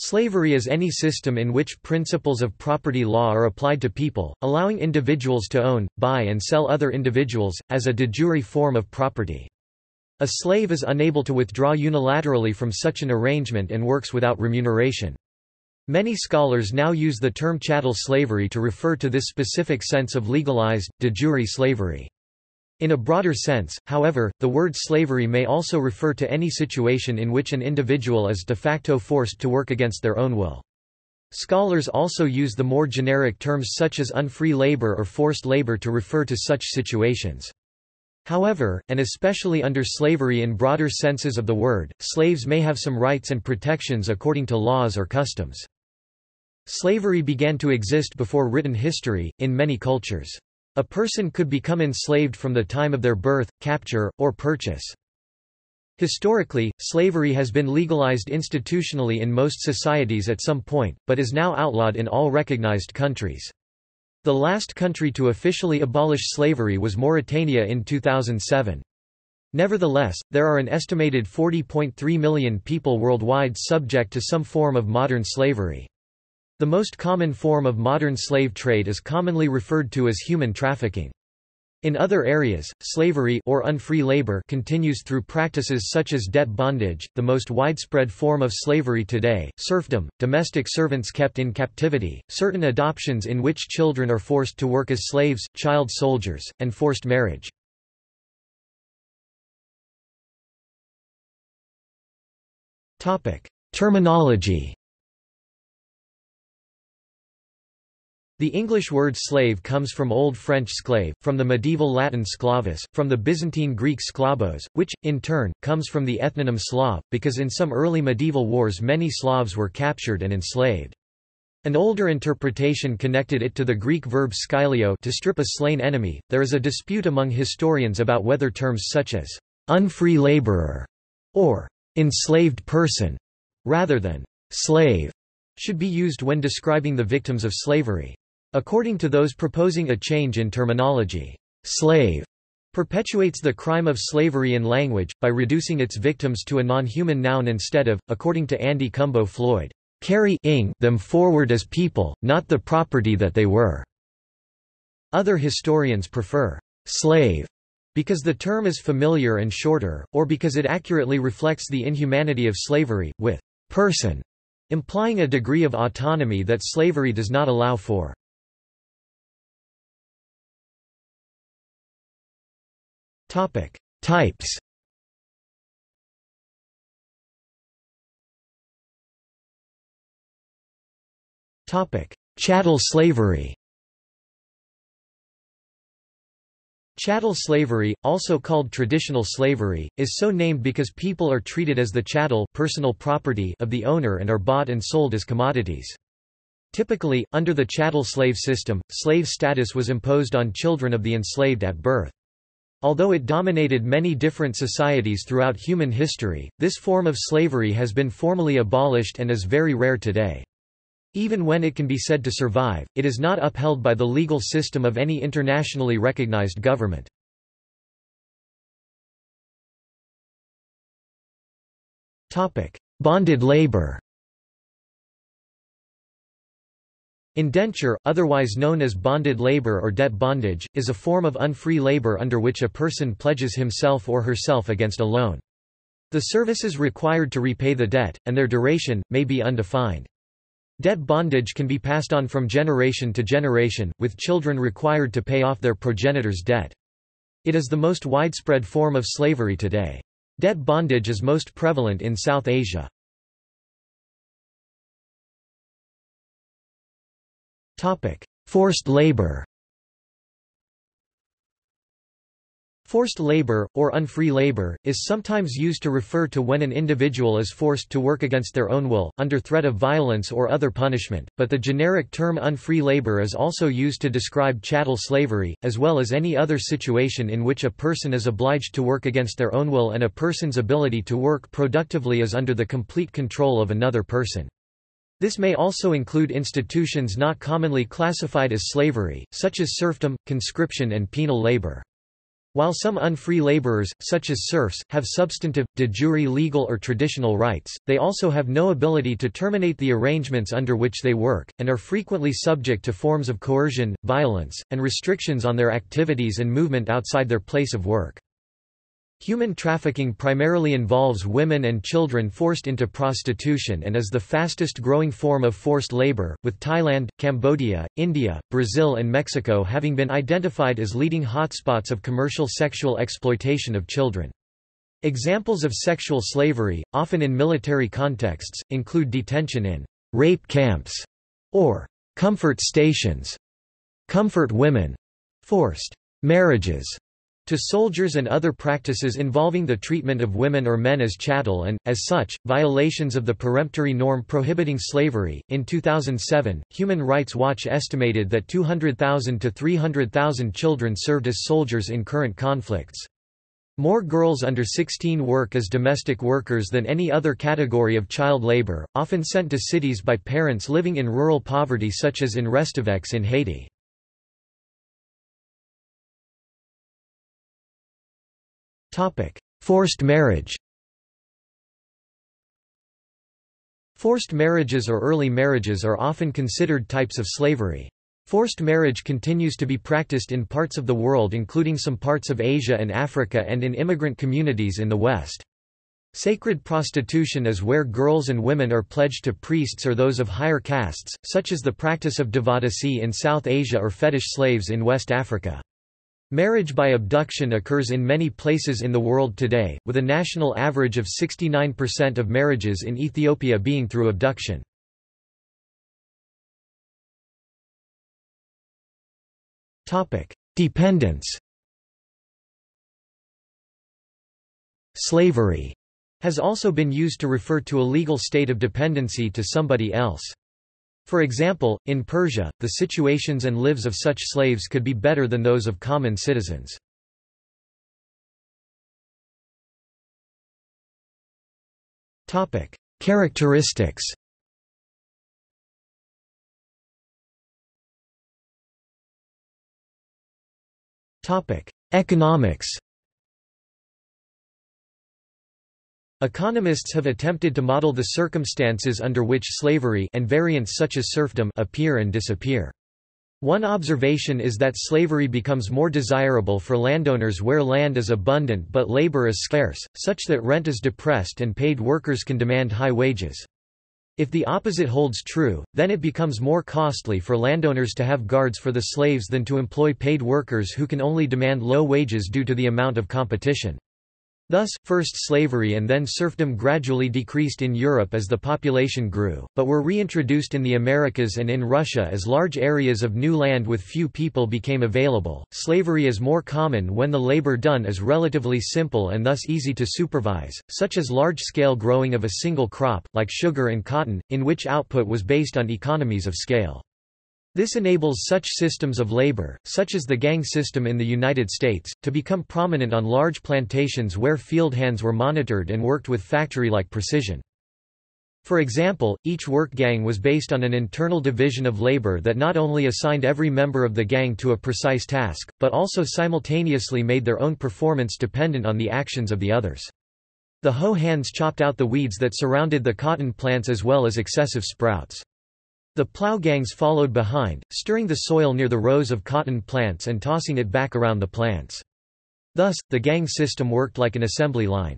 Slavery is any system in which principles of property law are applied to people, allowing individuals to own, buy and sell other individuals, as a de jure form of property. A slave is unable to withdraw unilaterally from such an arrangement and works without remuneration. Many scholars now use the term chattel slavery to refer to this specific sense of legalized, de jure slavery. In a broader sense, however, the word slavery may also refer to any situation in which an individual is de facto forced to work against their own will. Scholars also use the more generic terms such as unfree labor or forced labor to refer to such situations. However, and especially under slavery in broader senses of the word, slaves may have some rights and protections according to laws or customs. Slavery began to exist before written history, in many cultures. A person could become enslaved from the time of their birth, capture, or purchase. Historically, slavery has been legalized institutionally in most societies at some point, but is now outlawed in all recognized countries. The last country to officially abolish slavery was Mauritania in 2007. Nevertheless, there are an estimated 40.3 million people worldwide subject to some form of modern slavery. The most common form of modern slave trade is commonly referred to as human trafficking. In other areas, slavery or unfree labor continues through practices such as debt bondage, the most widespread form of slavery today, serfdom, domestic servants kept in captivity, certain adoptions in which children are forced to work as slaves, child soldiers, and forced marriage. Terminology The English word slave comes from Old French sclave, from the medieval Latin sclavus, from the Byzantine Greek sklavos, which, in turn, comes from the ethnonym Slav, because in some early medieval wars many Slavs were captured and enslaved. An older interpretation connected it to the Greek verb skylio to strip a slain enemy. There is a dispute among historians about whether terms such as unfree laborer or enslaved person, rather than slave, should be used when describing the victims of slavery. According to those proposing a change in terminology, slave perpetuates the crime of slavery in language, by reducing its victims to a non-human noun instead of, according to Andi Cumbo Floyd, carrying them forward as people, not the property that they were. Other historians prefer slave because the term is familiar and shorter, or because it accurately reflects the inhumanity of slavery, with person implying a degree of autonomy that slavery does not allow for. Topic: Types. Topic: Chattel slavery. Chattel slavery, also called traditional slavery, is so named because people are treated as the chattel personal property of the owner and are bought and sold as commodities. Typically, under the chattel slave system, slave status was imposed on children of the enslaved at birth. Although it dominated many different societies throughout human history, this form of slavery has been formally abolished and is very rare today. Even when it can be said to survive, it is not upheld by the legal system of any internationally recognized government. Bonded labor Indenture, otherwise known as bonded labor or debt bondage, is a form of unfree labor under which a person pledges himself or herself against a loan. The services required to repay the debt, and their duration, may be undefined. Debt bondage can be passed on from generation to generation, with children required to pay off their progenitor's debt. It is the most widespread form of slavery today. Debt bondage is most prevalent in South Asia. Forced labor Forced labor, or unfree labor, is sometimes used to refer to when an individual is forced to work against their own will, under threat of violence or other punishment, but the generic term unfree labor is also used to describe chattel slavery, as well as any other situation in which a person is obliged to work against their own will and a person's ability to work productively is under the complete control of another person. This may also include institutions not commonly classified as slavery, such as serfdom, conscription and penal labor. While some unfree laborers, such as serfs, have substantive, de jure legal or traditional rights, they also have no ability to terminate the arrangements under which they work, and are frequently subject to forms of coercion, violence, and restrictions on their activities and movement outside their place of work. Human trafficking primarily involves women and children forced into prostitution and is the fastest growing form of forced labor, with Thailand, Cambodia, India, Brazil and Mexico having been identified as leading hotspots of commercial sexual exploitation of children. Examples of sexual slavery, often in military contexts, include detention in rape camps or comfort stations, comfort women, forced marriages, to soldiers and other practices involving the treatment of women or men as chattel and, as such, violations of the peremptory norm prohibiting slavery. In 2007, Human Rights Watch estimated that 200,000 to 300,000 children served as soldiers in current conflicts. More girls under 16 work as domestic workers than any other category of child labor, often sent to cities by parents living in rural poverty such as in Restaveks in Haiti. Forced marriage Forced marriages or early marriages are often considered types of slavery. Forced marriage continues to be practiced in parts of the world including some parts of Asia and Africa and in immigrant communities in the West. Sacred prostitution is where girls and women are pledged to priests or those of higher castes, such as the practice of devadasi in South Asia or fetish slaves in West Africa. Marriage by abduction occurs in many places in the world today, with a national average of 69% of marriages in Ethiopia being through abduction. Dependence Slavery has also been used to refer to a legal state of dependency to somebody else. For example, in Persia, the situations and lives of such slaves could be better than those of common citizens. Characteristics Economics Economists have attempted to model the circumstances under which slavery and variants such as serfdom appear and disappear. One observation is that slavery becomes more desirable for landowners where land is abundant but labor is scarce, such that rent is depressed and paid workers can demand high wages. If the opposite holds true, then it becomes more costly for landowners to have guards for the slaves than to employ paid workers who can only demand low wages due to the amount of competition. Thus, first slavery and then serfdom gradually decreased in Europe as the population grew, but were reintroduced in the Americas and in Russia as large areas of new land with few people became available. Slavery is more common when the labor done is relatively simple and thus easy to supervise, such as large scale growing of a single crop, like sugar and cotton, in which output was based on economies of scale. This enables such systems of labor, such as the gang system in the United States, to become prominent on large plantations where field hands were monitored and worked with factory-like precision. For example, each work gang was based on an internal division of labor that not only assigned every member of the gang to a precise task, but also simultaneously made their own performance dependent on the actions of the others. The hoe hands chopped out the weeds that surrounded the cotton plants as well as excessive sprouts. The plow gangs followed behind, stirring the soil near the rows of cotton plants and tossing it back around the plants. Thus, the gang system worked like an assembly line.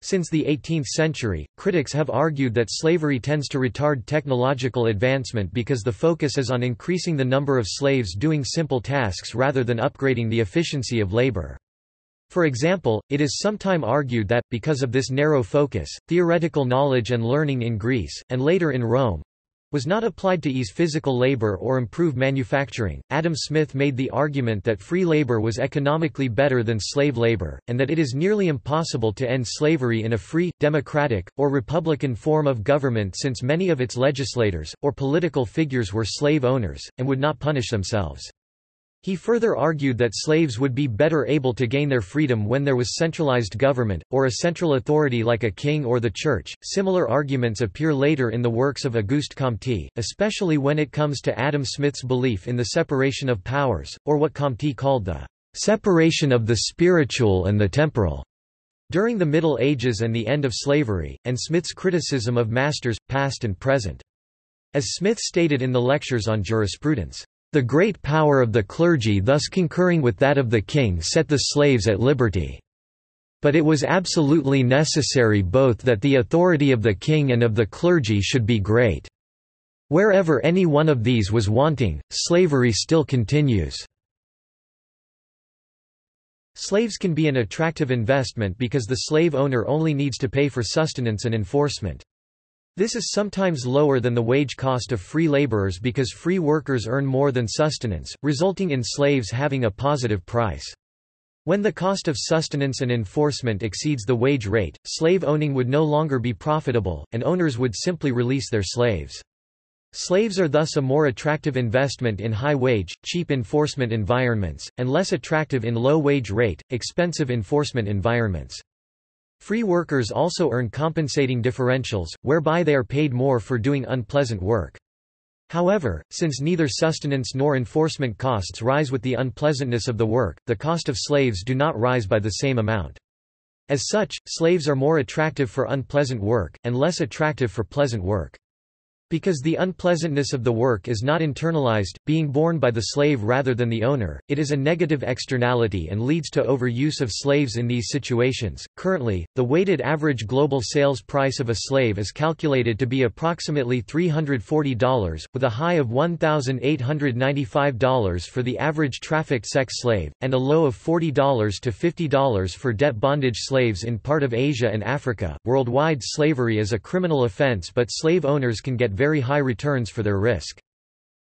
Since the 18th century, critics have argued that slavery tends to retard technological advancement because the focus is on increasing the number of slaves doing simple tasks rather than upgrading the efficiency of labor. For example, it is sometime argued that, because of this narrow focus, theoretical knowledge and learning in Greece, and later in Rome, was not applied to ease physical labor or improve manufacturing. Adam Smith made the argument that free labor was economically better than slave labor, and that it is nearly impossible to end slavery in a free, democratic, or republican form of government since many of its legislators, or political figures were slave owners, and would not punish themselves. He further argued that slaves would be better able to gain their freedom when there was centralized government, or a central authority like a king or the church. Similar arguments appear later in the works of Auguste Comte, especially when it comes to Adam Smith's belief in the separation of powers, or what Comte called the separation of the spiritual and the temporal during the Middle Ages and the end of slavery, and Smith's criticism of masters, past and present. As Smith stated in the lectures on jurisprudence, "...the great power of the clergy thus concurring with that of the king set the slaves at liberty." But it was absolutely necessary both that the authority of the king and of the clergy should be great. Wherever any one of these was wanting, slavery still continues. Slaves can be an attractive investment because the slave owner only needs to pay for sustenance and enforcement. This is sometimes lower than the wage cost of free laborers because free workers earn more than sustenance, resulting in slaves having a positive price. When the cost of sustenance and enforcement exceeds the wage rate, slave owning would no longer be profitable, and owners would simply release their slaves. Slaves are thus a more attractive investment in high-wage, cheap enforcement environments, and less attractive in low-wage rate, expensive enforcement environments. Free workers also earn compensating differentials, whereby they are paid more for doing unpleasant work. However, since neither sustenance nor enforcement costs rise with the unpleasantness of the work, the cost of slaves do not rise by the same amount. As such, slaves are more attractive for unpleasant work, and less attractive for pleasant work. Because the unpleasantness of the work is not internalized, being borne by the slave rather than the owner, it is a negative externality and leads to overuse of slaves in these situations. Currently, the weighted average global sales price of a slave is calculated to be approximately $340, with a high of $1,895 for the average trafficked sex slave, and a low of $40 to $50 for debt bondage slaves in part of Asia and Africa. Worldwide slavery is a criminal offense, but slave owners can get very high returns for their risk.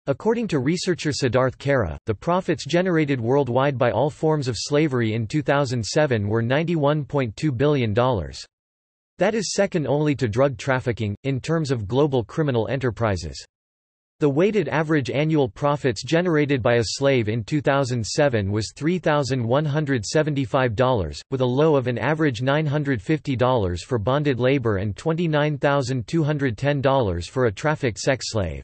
According to researcher Siddharth Kara, the profits generated worldwide by all forms of slavery in 2007 were $91.2 billion. That is second only to drug trafficking, in terms of global criminal enterprises. The weighted average annual profits generated by a slave in 2007 was $3,175, with a low of an average $950 for bonded labor and $29,210 for a trafficked sex slave.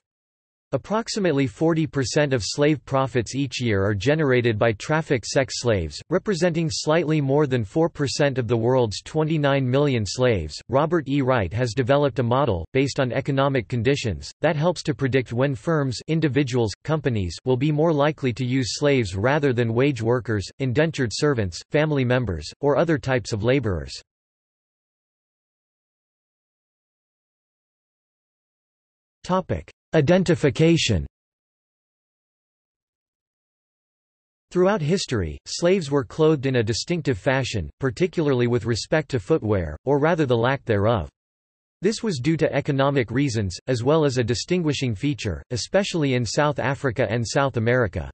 Approximately 40% of slave profits each year are generated by trafficked sex slaves, representing slightly more than 4% of the world's 29 million slaves. Robert E. Wright has developed a model, based on economic conditions, that helps to predict when firms individuals, companies will be more likely to use slaves rather than wage workers, indentured servants, family members, or other types of laborers. Topic. Identification Throughout history, slaves were clothed in a distinctive fashion, particularly with respect to footwear, or rather the lack thereof. This was due to economic reasons, as well as a distinguishing feature, especially in South Africa and South America.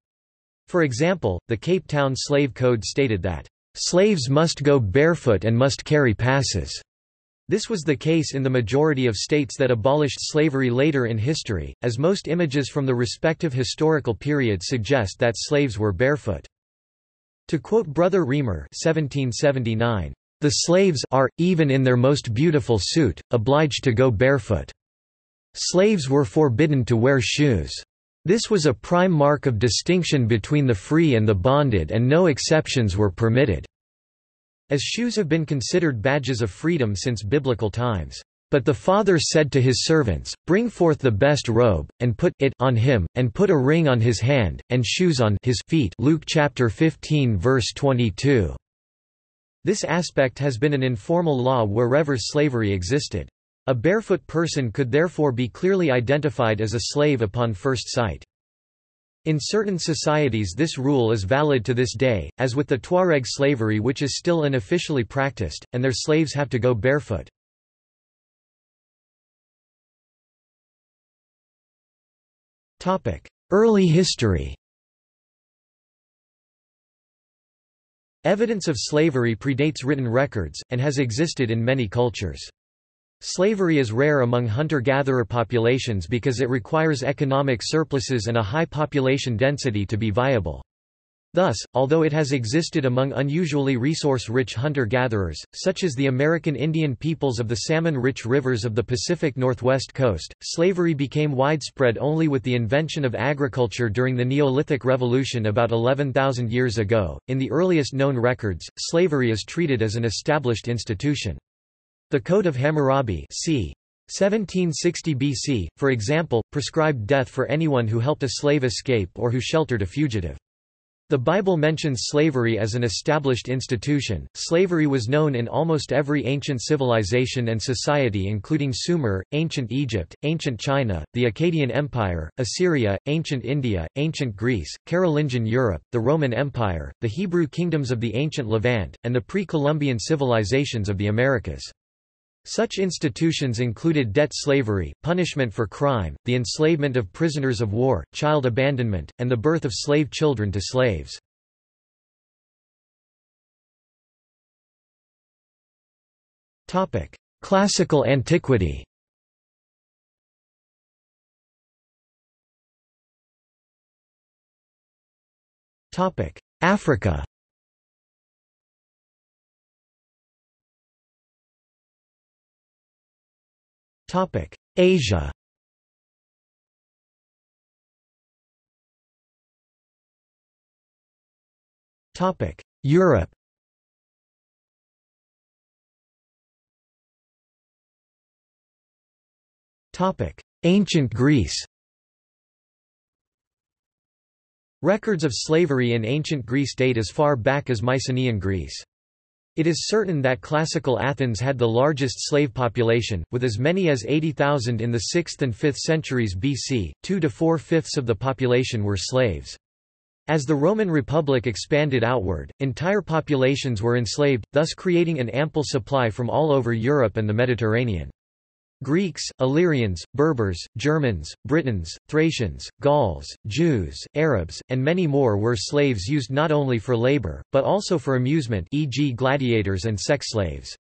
For example, the Cape Town Slave Code stated that, "...slaves must go barefoot and must carry passes." This was the case in the majority of states that abolished slavery later in history, as most images from the respective historical period suggest that slaves were barefoot. To quote Brother Riemer 1779, "...the slaves are, even in their most beautiful suit, obliged to go barefoot. Slaves were forbidden to wear shoes. This was a prime mark of distinction between the free and the bonded and no exceptions were permitted." As shoes have been considered badges of freedom since biblical times. But the father said to his servants, Bring forth the best robe, and put it on him, and put a ring on his hand, and shoes on his feet Luke chapter 15 verse 22. This aspect has been an informal law wherever slavery existed. A barefoot person could therefore be clearly identified as a slave upon first sight. In certain societies this rule is valid to this day, as with the Tuareg slavery which is still unofficially practiced, and their slaves have to go barefoot. Early history Evidence of slavery predates written records, and has existed in many cultures. Slavery is rare among hunter-gatherer populations because it requires economic surpluses and a high population density to be viable. Thus, although it has existed among unusually resource-rich hunter-gatherers, such as the American Indian peoples of the salmon-rich rivers of the Pacific Northwest coast, slavery became widespread only with the invention of agriculture during the Neolithic Revolution about 11,000 years ago. In the earliest known records, slavery is treated as an established institution. The Code of Hammurabi c. 1760 BC, for example, prescribed death for anyone who helped a slave escape or who sheltered a fugitive. The Bible mentions slavery as an established institution. Slavery was known in almost every ancient civilization and society, including Sumer, ancient Egypt, ancient China, the Akkadian Empire, Assyria, ancient India, ancient Greece, Carolingian Europe, the Roman Empire, the Hebrew kingdoms of the ancient Levant, and the pre Columbian civilizations of the Americas. Such institutions included debt slavery, punishment for crime, the enslavement of prisoners of war, child abandonment, and the birth of slave children to slaves. Classical antiquity Africa Topic: Asia. Topic: Europe. Topic: Ancient Greece. Records of slavery in ancient Greece date as far back as Mycenaean Greece. It is certain that classical Athens had the largest slave population, with as many as 80,000 in the 6th and 5th centuries BC, 2 to 4 fifths of the population were slaves. As the Roman Republic expanded outward, entire populations were enslaved, thus creating an ample supply from all over Europe and the Mediterranean. Greeks, Illyrians, Berbers, Germans, Britons, Thracians, Gauls, Jews, Arabs, and many more were slaves used not only for labor, but also for amusement e.g. gladiators and sex slaves.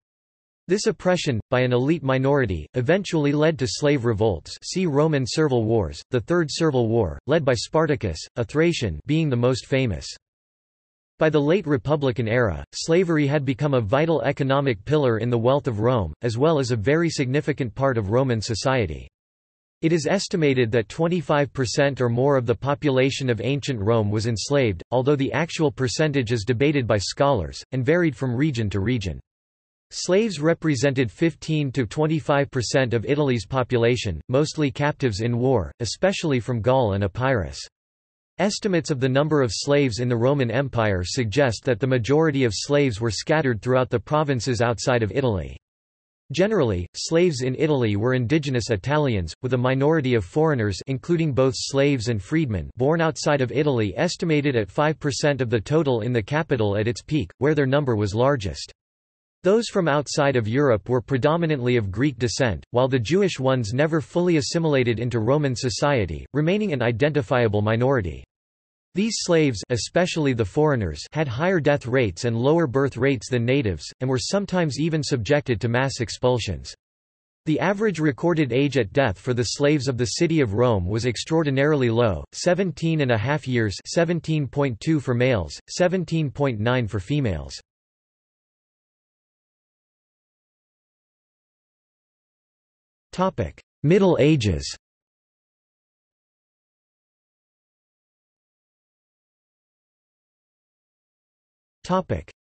This oppression, by an elite minority, eventually led to slave revolts see Roman Servile Wars, the Third Servile War, led by Spartacus, a Thracian being the most famous. By the late Republican era, slavery had become a vital economic pillar in the wealth of Rome, as well as a very significant part of Roman society. It is estimated that 25% or more of the population of ancient Rome was enslaved, although the actual percentage is debated by scholars, and varied from region to region. Slaves represented 15 to 25% of Italy's population, mostly captives in war, especially from Gaul and Epirus. Estimates of the number of slaves in the Roman Empire suggest that the majority of slaves were scattered throughout the provinces outside of Italy. Generally, slaves in Italy were indigenous Italians, with a minority of foreigners including both slaves and freedmen born outside of Italy estimated at 5% of the total in the capital at its peak, where their number was largest. Those from outside of Europe were predominantly of Greek descent, while the Jewish ones never fully assimilated into Roman society, remaining an identifiable minority. These slaves especially the foreigners had higher death rates and lower birth rates than natives, and were sometimes even subjected to mass expulsions. The average recorded age at death for the slaves of the city of Rome was extraordinarily low, 17 and a half years 17.2 for males, 17.9 for females. Middle Ages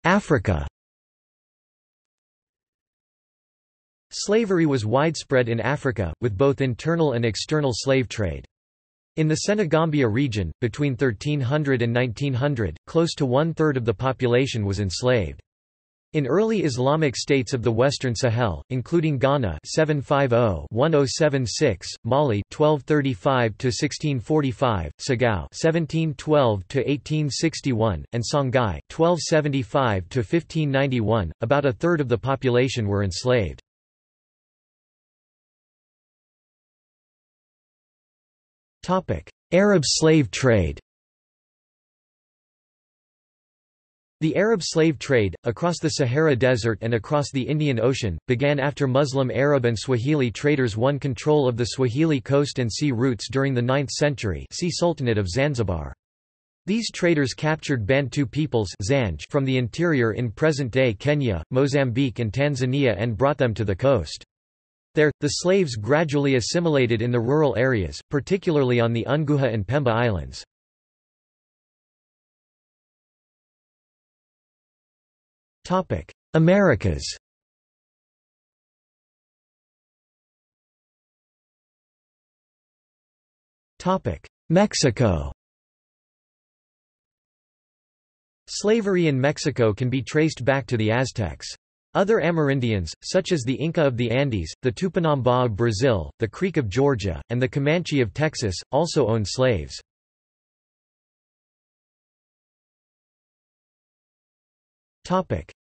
Africa Slavery was widespread in Africa, with both internal and external slave trade. In the Senegambia region, between 1300 and 1900, close to one-third of the population was enslaved. In early Islamic states of the Western Sahel, including Ghana 750-1076, Mali 1235-1645, Segou 1712-1861, and Songhai 1275-1591, about a third of the population were enslaved. Arab slave trade The Arab slave trade, across the Sahara Desert and across the Indian Ocean, began after Muslim Arab and Swahili traders won control of the Swahili coast and sea routes during the 9th century see Sultanate of Zanzibar. These traders captured Bantu peoples from the interior in present-day Kenya, Mozambique and Tanzania and brought them to the coast. There, the slaves gradually assimilated in the rural areas, particularly on the Unguja and Pemba Islands. Americas Topic: Mexico Slavery in Mexico can be traced back to the Aztecs. Other Amerindians, such as the Inca of the Andes, the Tupinamba of Brazil, the Creek of Georgia, and the Comanche of Texas, also owned slaves.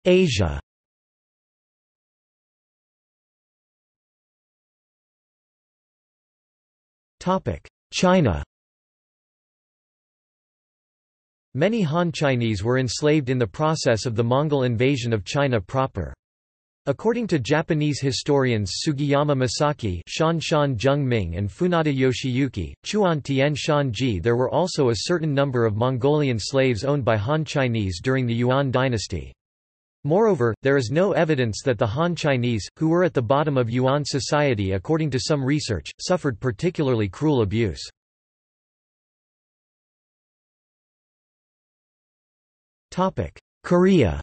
Asia. China. Many Han Chinese were enslaved in the process of the Mongol invasion of China proper. According to Japanese historians Sugiyama Masaki Shan Shan Ming and Funada Yoshiyuki, Chuan Tian Shan Ji there were also a certain number of Mongolian slaves owned by Han Chinese during the Yuan dynasty. Moreover, there is no evidence that the Han Chinese, who were at the bottom of Yuan society according to some research, suffered particularly cruel abuse. Korea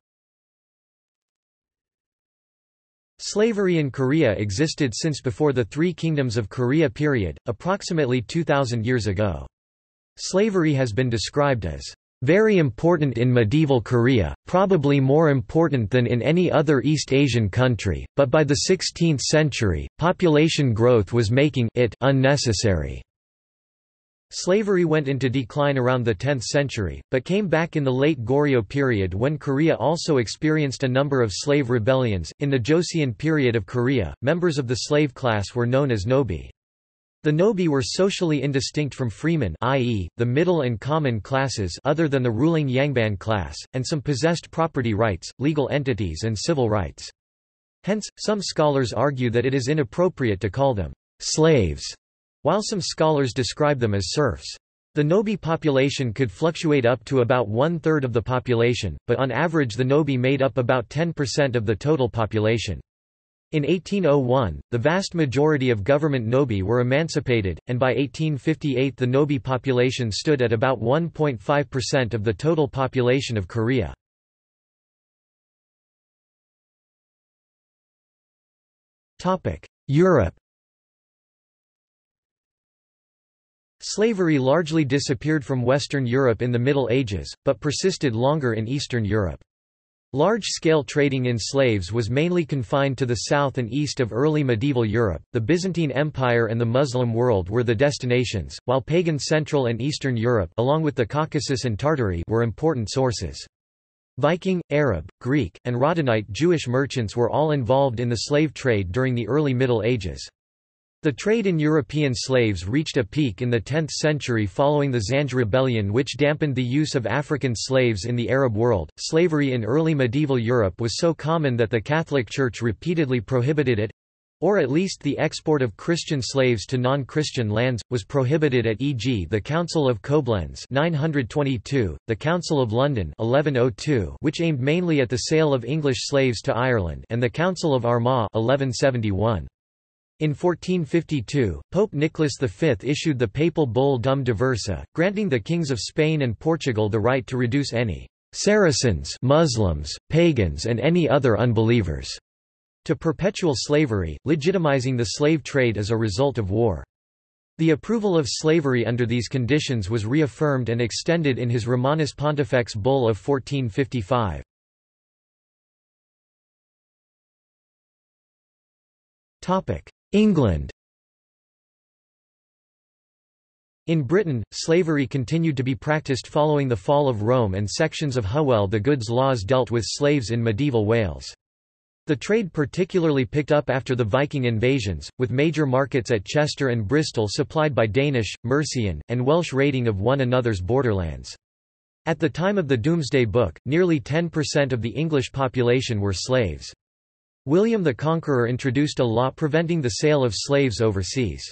Slavery in Korea existed since before the Three Kingdoms of Korea period, approximately 2,000 years ago. Slavery has been described as very important in medieval Korea, probably more important than in any other East Asian country, but by the 16th century, population growth was making it unnecessary. Slavery went into decline around the 10th century, but came back in the late Goryeo period when Korea also experienced a number of slave rebellions. In the Joseon period of Korea, members of the slave class were known as nobi. The nobi were socially indistinct from freemen i.e., the middle and common classes other than the ruling Yangban class, and some possessed property rights, legal entities and civil rights. Hence, some scholars argue that it is inappropriate to call them slaves while some scholars describe them as serfs. The Nobi population could fluctuate up to about one-third of the population, but on average the Nobi made up about 10% of the total population. In 1801, the vast majority of government Nobi were emancipated, and by 1858 the Nobi population stood at about 1.5% of the total population of Korea. Europe Slavery largely disappeared from Western Europe in the Middle Ages, but persisted longer in Eastern Europe. Large-scale trading in slaves was mainly confined to the south and east of early medieval Europe. The Byzantine Empire and the Muslim world were the destinations, while pagan Central and Eastern Europe, along with the Caucasus and Tartary, were important sources. Viking, Arab, Greek, and Radhanite Jewish merchants were all involved in the slave trade during the early Middle Ages. The trade in European slaves reached a peak in the 10th century following the Zanj rebellion which dampened the use of African slaves in the Arab world. Slavery in early medieval Europe was so common that the Catholic Church repeatedly prohibited it or at least the export of Christian slaves to non-Christian lands, was prohibited at e.g. the Council of Koblenz 922, the Council of London 1102 which aimed mainly at the sale of English slaves to Ireland and the Council of Armagh 1171. In 1452, Pope Nicholas V issued the papal bull Dum Diversa, granting the kings of Spain and Portugal the right to reduce any Saracens Muslims, pagans and any other unbelievers to perpetual slavery, legitimizing the slave trade as a result of war. The approval of slavery under these conditions was reaffirmed and extended in his Romanus Pontifex bull of 1455. England In Britain, slavery continued to be practiced following the fall of Rome and sections of Hywel the Good's laws dealt with slaves in medieval Wales. The trade particularly picked up after the Viking invasions, with major markets at Chester and Bristol supplied by Danish, Mercian, and Welsh raiding of one another's borderlands. At the time of the Domesday Book, nearly 10% of the English population were slaves. William the Conqueror introduced a law preventing the sale of slaves overseas.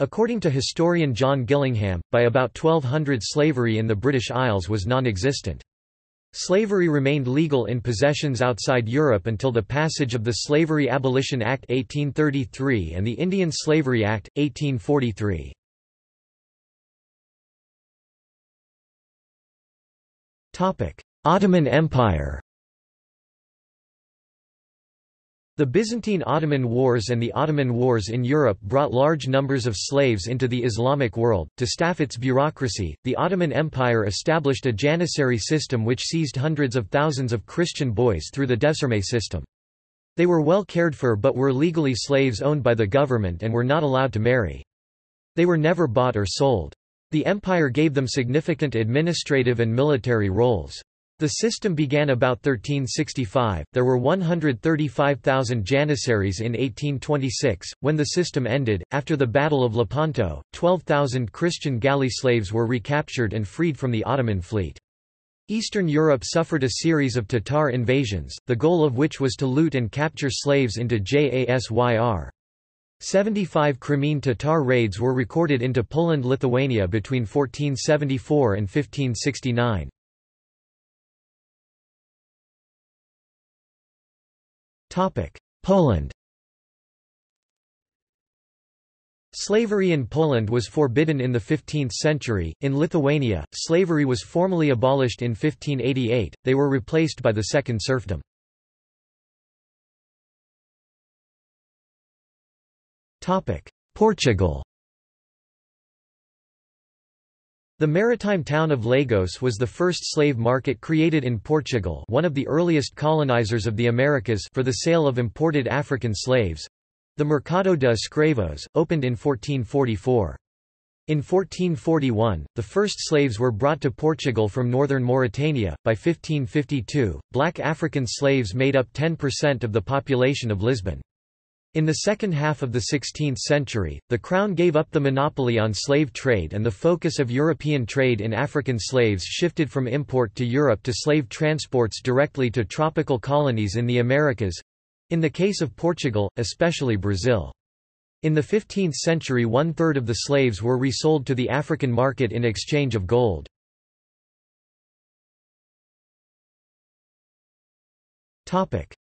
According to historian John Gillingham, by about 1200 slavery in the British Isles was non-existent. Slavery remained legal in possessions outside Europe until the passage of the Slavery Abolition Act 1833 and the Indian Slavery Act, 1843. Ottoman Empire The Byzantine-Ottoman Wars and the Ottoman Wars in Europe brought large numbers of slaves into the Islamic world. To staff its bureaucracy, the Ottoman Empire established a janissary system which seized hundreds of thousands of Christian boys through the devşirme system. They were well cared for but were legally slaves owned by the government and were not allowed to marry. They were never bought or sold. The empire gave them significant administrative and military roles. The system began about 1365, there were 135,000 janissaries in 1826, when the system ended. After the Battle of Lepanto, 12,000 Christian galley slaves were recaptured and freed from the Ottoman fleet. Eastern Europe suffered a series of Tatar invasions, the goal of which was to loot and capture slaves into Jasyr. 75 Crimean Tatar raids were recorded into Poland-Lithuania between 1474 and 1569. Poland. Slavery in Poland was forbidden in the 15th century. In Lithuania, slavery was formally abolished in 1588, they were replaced by the second serfdom. Portugal The maritime town of Lagos was the first slave market created in Portugal one of the earliest colonizers of the Americas for the sale of imported African slaves. The Mercado de Escravos, opened in 1444. In 1441, the first slaves were brought to Portugal from northern Mauritania. By 1552, black African slaves made up 10% of the population of Lisbon. In the second half of the 16th century, the Crown gave up the monopoly on slave trade and the focus of European trade in African slaves shifted from import to Europe to slave transports directly to tropical colonies in the Americas—in the case of Portugal, especially Brazil. In the 15th century one-third of the slaves were resold to the African market in exchange of gold.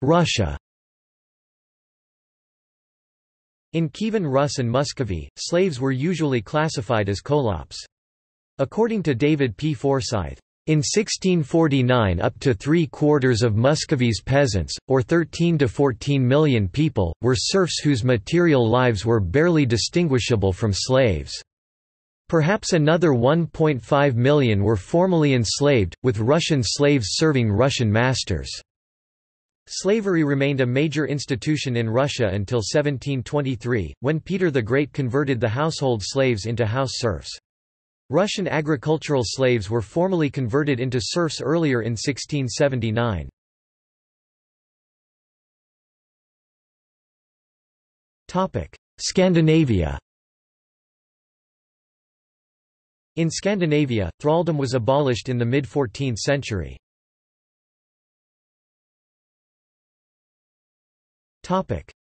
Russia in Kievan Rus and Muscovy, slaves were usually classified as kholops. According to David P. Forsythe, in 1649 up to three-quarters of Muscovy's peasants, or 13 to 14 million people, were serfs whose material lives were barely distinguishable from slaves. Perhaps another 1.5 million were formally enslaved, with Russian slaves serving Russian masters. Slavery remained a major institution in Russia until 1723, when Peter the Great converted the household slaves into house serfs. Russian agricultural slaves were formally converted into serfs earlier in 1679. Scandinavia In Scandinavia, thraldom was abolished in the mid-14th century.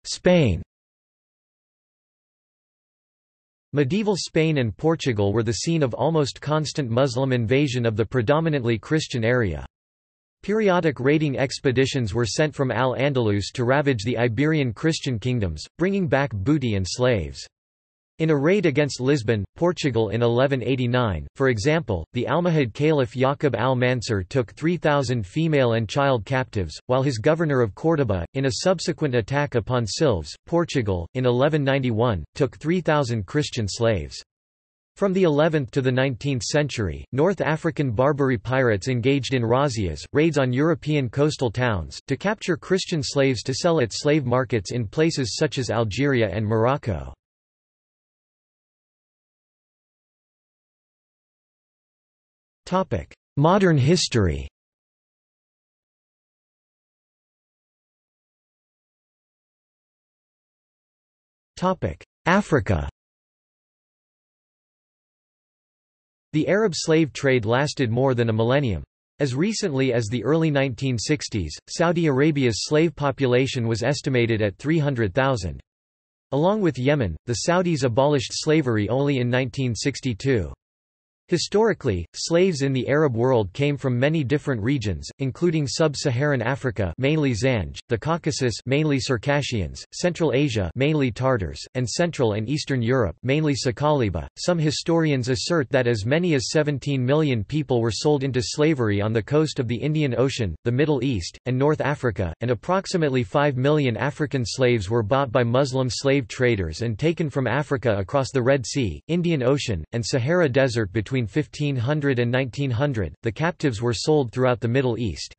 Spain Medieval Spain and Portugal were the scene of almost constant Muslim invasion of the predominantly Christian area. Periodic raiding expeditions were sent from Al-Andalus to ravage the Iberian Christian kingdoms, bringing back booty and slaves. In a raid against Lisbon, Portugal in 1189, for example, the Almohad Caliph Yaqub al-Mansur took 3,000 female and child captives, while his governor of Córdoba, in a subsequent attack upon Silves, Portugal, in 1191, took 3,000 Christian slaves. From the 11th to the 19th century, North African Barbary pirates engaged in razzias, raids on European coastal towns, to capture Christian slaves to sell at slave markets in places such as Algeria and Morocco. Modern history Africa The Arab slave trade lasted more than a millennium. As recently as the early 1960s, Saudi Arabia's slave population was estimated at 300,000. Along with Yemen, the Saudis abolished slavery only in 1962. Historically, slaves in the Arab world came from many different regions, including sub-Saharan Africa mainly Zanj, the Caucasus mainly Circassians, Central Asia mainly Tartars, and Central and Eastern Europe mainly Sakaliba. Some historians assert that as many as 17 million people were sold into slavery on the coast of the Indian Ocean, the Middle East, and North Africa, and approximately 5 million African slaves were bought by Muslim slave traders and taken from Africa across the Red Sea, Indian Ocean, and Sahara Desert between between 1500 and 1900, the captives were sold throughout the Middle East.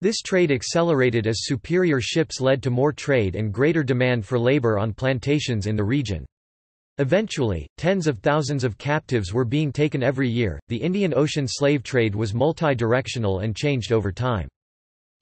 This trade accelerated as superior ships led to more trade and greater demand for labor on plantations in the region. Eventually, tens of thousands of captives were being taken every year. The Indian Ocean slave trade was multi-directional and changed over time.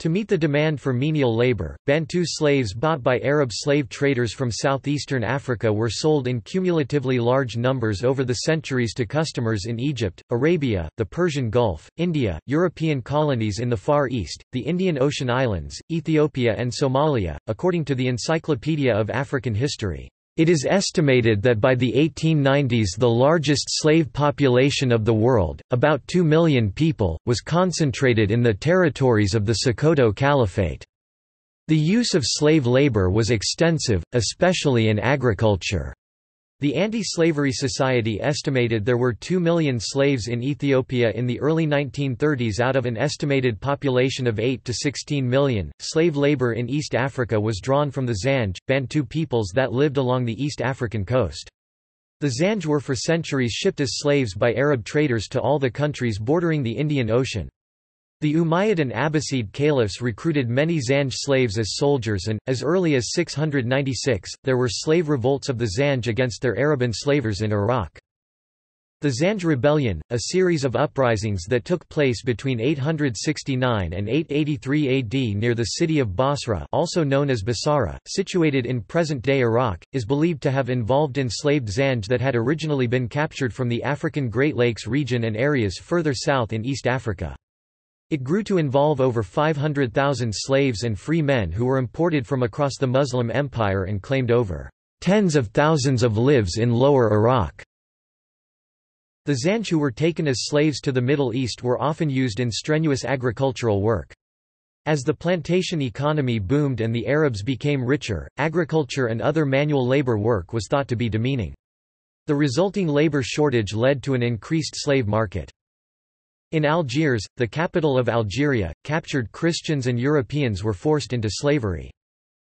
To meet the demand for menial labor, Bantu slaves bought by Arab slave traders from southeastern Africa were sold in cumulatively large numbers over the centuries to customers in Egypt, Arabia, the Persian Gulf, India, European colonies in the Far East, the Indian Ocean Islands, Ethiopia and Somalia, according to the Encyclopedia of African History. It is estimated that by the 1890s the largest slave population of the world, about 2 million people, was concentrated in the territories of the Sokoto Caliphate. The use of slave labor was extensive, especially in agriculture. The Anti-Slavery Society estimated there were 2 million slaves in Ethiopia in the early 1930s out of an estimated population of 8 to 16 million. Slave labor in East Africa was drawn from the Zanj, Bantu peoples that lived along the East African coast. The Zanj were for centuries shipped as slaves by Arab traders to all the countries bordering the Indian Ocean. The Umayyad and Abbasid caliphs recruited many Zanj slaves as soldiers and, as early as 696, there were slave revolts of the Zanj against their Arab enslavers in Iraq. The Zanj Rebellion, a series of uprisings that took place between 869 and 883 AD near the city of Basra also known as Basara, situated in present-day Iraq, is believed to have involved enslaved Zanj that had originally been captured from the African Great Lakes region and areas further south in East Africa. It grew to involve over 500,000 slaves and free men who were imported from across the Muslim Empire and claimed over tens of thousands of lives in Lower Iraq. The Zanj who were taken as slaves to the Middle East were often used in strenuous agricultural work. As the plantation economy boomed and the Arabs became richer, agriculture and other manual labor work was thought to be demeaning. The resulting labor shortage led to an increased slave market. In Algiers, the capital of Algeria, captured Christians and Europeans were forced into slavery.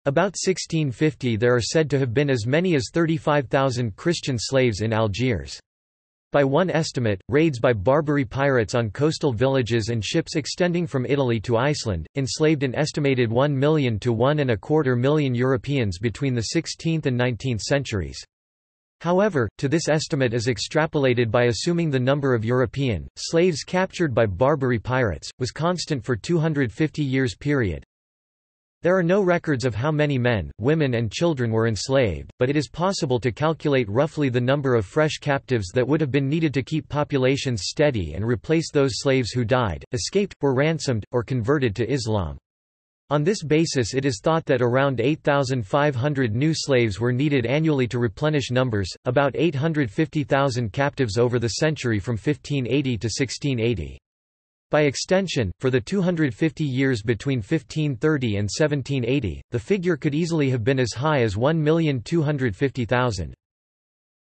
About 1650 there are said to have been as many as 35,000 Christian slaves in Algiers. By one estimate, raids by Barbary pirates on coastal villages and ships extending from Italy to Iceland, enslaved an estimated 1 million to one and a quarter million Europeans between the 16th and 19th centuries. However, to this estimate is extrapolated by assuming the number of European, slaves captured by Barbary pirates, was constant for 250 years period. There are no records of how many men, women and children were enslaved, but it is possible to calculate roughly the number of fresh captives that would have been needed to keep populations steady and replace those slaves who died, escaped, were ransomed, or converted to Islam. On this basis it is thought that around 8,500 new slaves were needed annually to replenish numbers, about 850,000 captives over the century from 1580 to 1680. By extension, for the 250 years between 1530 and 1780, the figure could easily have been as high as 1,250,000.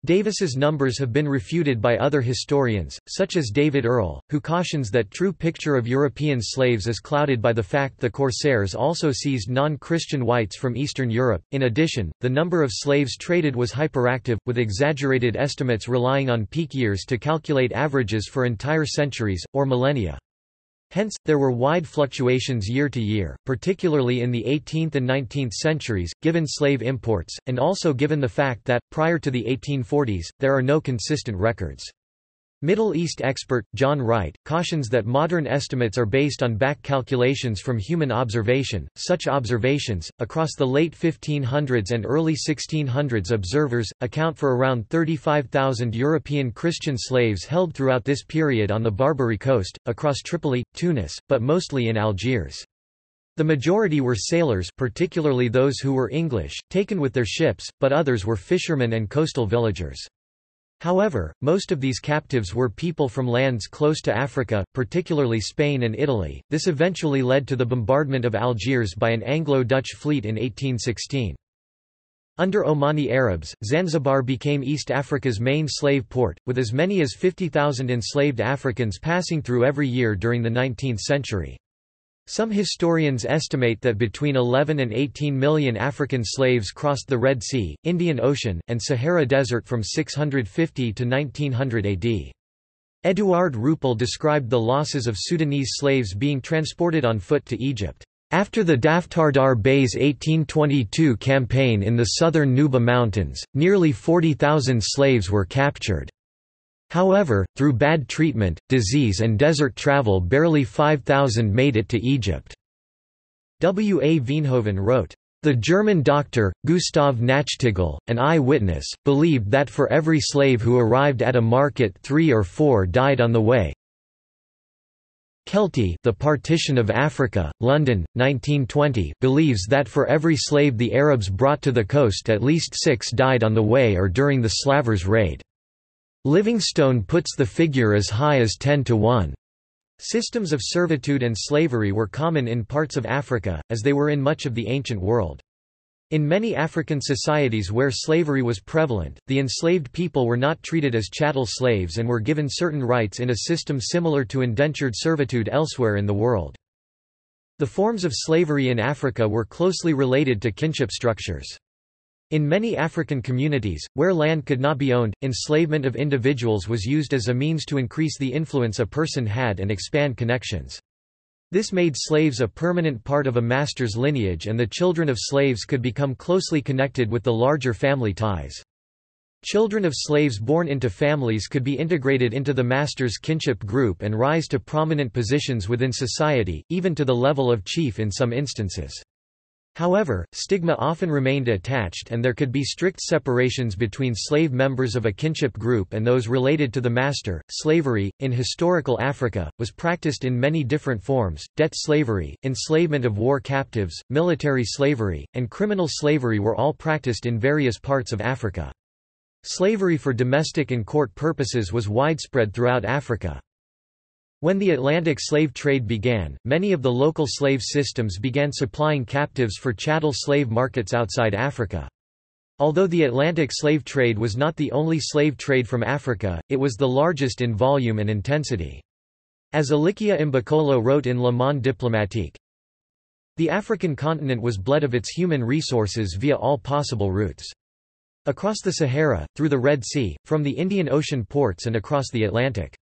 Davis's numbers have been refuted by other historians, such as David Earle, who cautions that true picture of European slaves is clouded by the fact the corsairs also seized non-Christian whites from Eastern Europe. In addition, the number of slaves traded was hyperactive, with exaggerated estimates relying on peak years to calculate averages for entire centuries, or millennia. Hence, there were wide fluctuations year to year, particularly in the 18th and 19th centuries, given slave imports, and also given the fact that, prior to the 1840s, there are no consistent records. Middle East expert, John Wright, cautions that modern estimates are based on back calculations from human observation. Such observations, across the late 1500s and early 1600s observers, account for around 35,000 European Christian slaves held throughout this period on the Barbary coast, across Tripoli, Tunis, but mostly in Algiers. The majority were sailors particularly those who were English, taken with their ships, but others were fishermen and coastal villagers. However, most of these captives were people from lands close to Africa, particularly Spain and Italy. This eventually led to the bombardment of Algiers by an Anglo-Dutch fleet in 1816. Under Omani Arabs, Zanzibar became East Africa's main slave port, with as many as 50,000 enslaved Africans passing through every year during the 19th century. Some historians estimate that between 11 and 18 million African slaves crossed the Red Sea, Indian Ocean, and Sahara Desert from 650 to 1900 AD. Eduard Rüppell described the losses of Sudanese slaves being transported on foot to Egypt. After the Daftardar Bey's 1822 campaign in the southern Nuba Mountains, nearly 40,000 slaves were captured. However, through bad treatment, disease and desert travel barely 5,000 made it to Egypt. W. A. Veenhoven wrote, the German doctor, Gustav Nachtigall, an eye-witness, believed that for every slave who arrived at a market three or four died on the way. Keltie The Partition of Africa, London, 1920 believes that for every slave the Arabs brought to the coast at least six died on the way or during the Slavers' raid. Livingstone puts the figure as high as 10 to 1. Systems of servitude and slavery were common in parts of Africa, as they were in much of the ancient world. In many African societies where slavery was prevalent, the enslaved people were not treated as chattel slaves and were given certain rights in a system similar to indentured servitude elsewhere in the world. The forms of slavery in Africa were closely related to kinship structures. In many African communities, where land could not be owned, enslavement of individuals was used as a means to increase the influence a person had and expand connections. This made slaves a permanent part of a master's lineage and the children of slaves could become closely connected with the larger family ties. Children of slaves born into families could be integrated into the master's kinship group and rise to prominent positions within society, even to the level of chief in some instances. However, stigma often remained attached and there could be strict separations between slave members of a kinship group and those related to the master. Slavery, in historical Africa, was practiced in many different forms. Debt slavery, enslavement of war captives, military slavery, and criminal slavery were all practiced in various parts of Africa. Slavery for domestic and court purposes was widespread throughout Africa. When the Atlantic slave trade began, many of the local slave systems began supplying captives for chattel slave markets outside Africa. Although the Atlantic slave trade was not the only slave trade from Africa, it was the largest in volume and intensity. As Elikia Mbokolo wrote in Le Monde diplomatique, the African continent was bled of its human resources via all possible routes. Across the Sahara, through the Red Sea, from the Indian Ocean ports and across the Atlantic.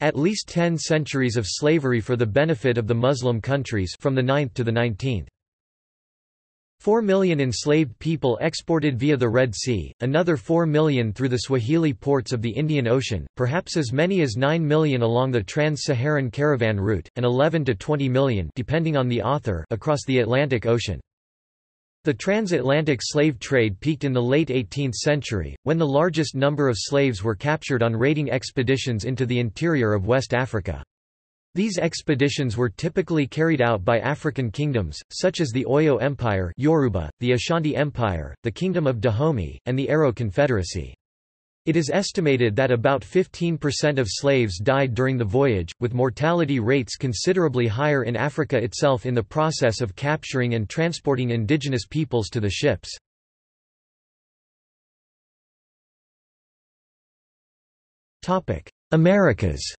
At least ten centuries of slavery for the benefit of the Muslim countries from the 9th to the 19th. Four million enslaved people exported via the Red Sea, another four million through the Swahili ports of the Indian Ocean, perhaps as many as nine million along the trans-Saharan caravan route, and 11 to 20 million depending on the author across the Atlantic Ocean. The transatlantic slave trade peaked in the late 18th century, when the largest number of slaves were captured on raiding expeditions into the interior of West Africa. These expeditions were typically carried out by African kingdoms, such as the Oyo Empire Yoruba, the Ashanti Empire, the Kingdom of Dahomey, and the Aro Confederacy. It is estimated that about 15% of slaves died during the voyage, with mortality rates considerably higher in Africa itself in the process of capturing and transporting indigenous peoples to the ships. Americas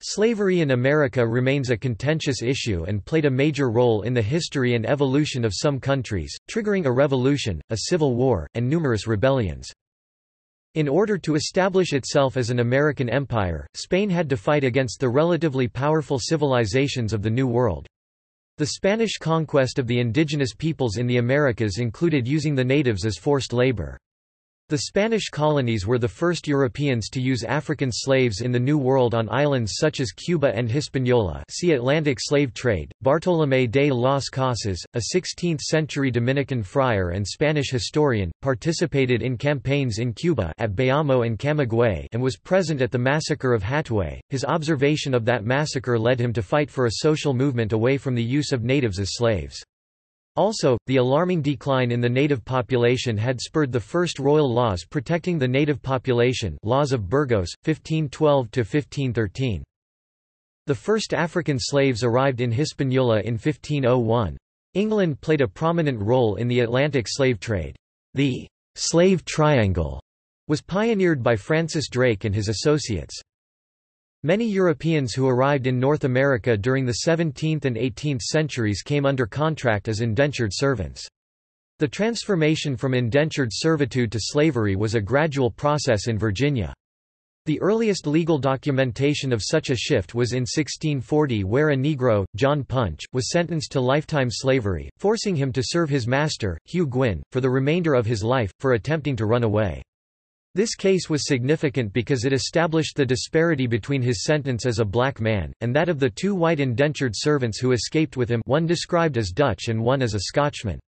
Slavery in America remains a contentious issue and played a major role in the history and evolution of some countries, triggering a revolution, a civil war, and numerous rebellions. In order to establish itself as an American empire, Spain had to fight against the relatively powerful civilizations of the New World. The Spanish conquest of the indigenous peoples in the Americas included using the natives as forced labor. The Spanish colonies were the first Europeans to use African slaves in the New World on islands such as Cuba and Hispaniola see Atlantic slave trade. Bartolomé de las Casas, a 16th-century Dominican friar and Spanish historian, participated in campaigns in Cuba at Bayamo and Camagüey and was present at the massacre of Hatuey. His observation of that massacre led him to fight for a social movement away from the use of natives as slaves. Also, the alarming decline in the native population had spurred the first royal laws protecting the native population laws of Burgos, 1512–1513. The first African slaves arrived in Hispaniola in 1501. England played a prominent role in the Atlantic slave trade. The «slave triangle» was pioneered by Francis Drake and his associates. Many Europeans who arrived in North America during the 17th and 18th centuries came under contract as indentured servants. The transformation from indentured servitude to slavery was a gradual process in Virginia. The earliest legal documentation of such a shift was in 1640 where a Negro, John Punch, was sentenced to lifetime slavery, forcing him to serve his master, Hugh Gwynn, for the remainder of his life, for attempting to run away. This case was significant because it established the disparity between his sentence as a black man, and that of the two white indentured servants who escaped with him one described as Dutch and one as a Scotchman.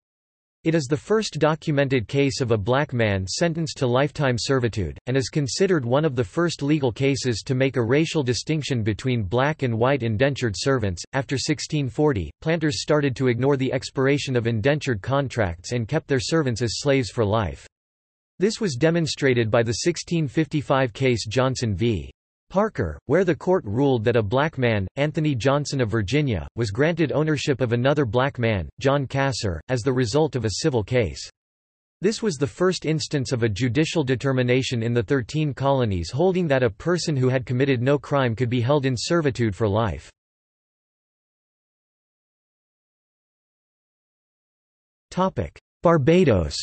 It is the first documented case of a black man sentenced to lifetime servitude, and is considered one of the first legal cases to make a racial distinction between black and white indentured servants. After 1640, planters started to ignore the expiration of indentured contracts and kept their servants as slaves for life. This was demonstrated by the 1655 case Johnson v. Parker, where the court ruled that a black man, Anthony Johnson of Virginia, was granted ownership of another black man, John Casor, as the result of a civil case. This was the first instance of a judicial determination in the Thirteen Colonies holding that a person who had committed no crime could be held in servitude for life. Barbados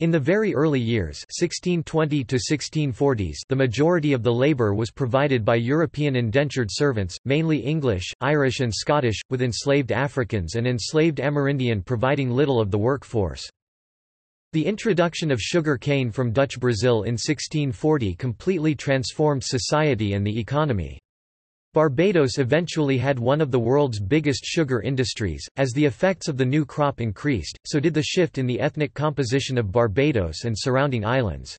In the very early years 1620 1640s the majority of the labour was provided by European indentured servants, mainly English, Irish and Scottish, with enslaved Africans and enslaved Amerindian providing little of the workforce. The introduction of sugar cane from Dutch Brazil in 1640 completely transformed society and the economy. Barbados eventually had one of the world's biggest sugar industries. As the effects of the new crop increased, so did the shift in the ethnic composition of Barbados and surrounding islands.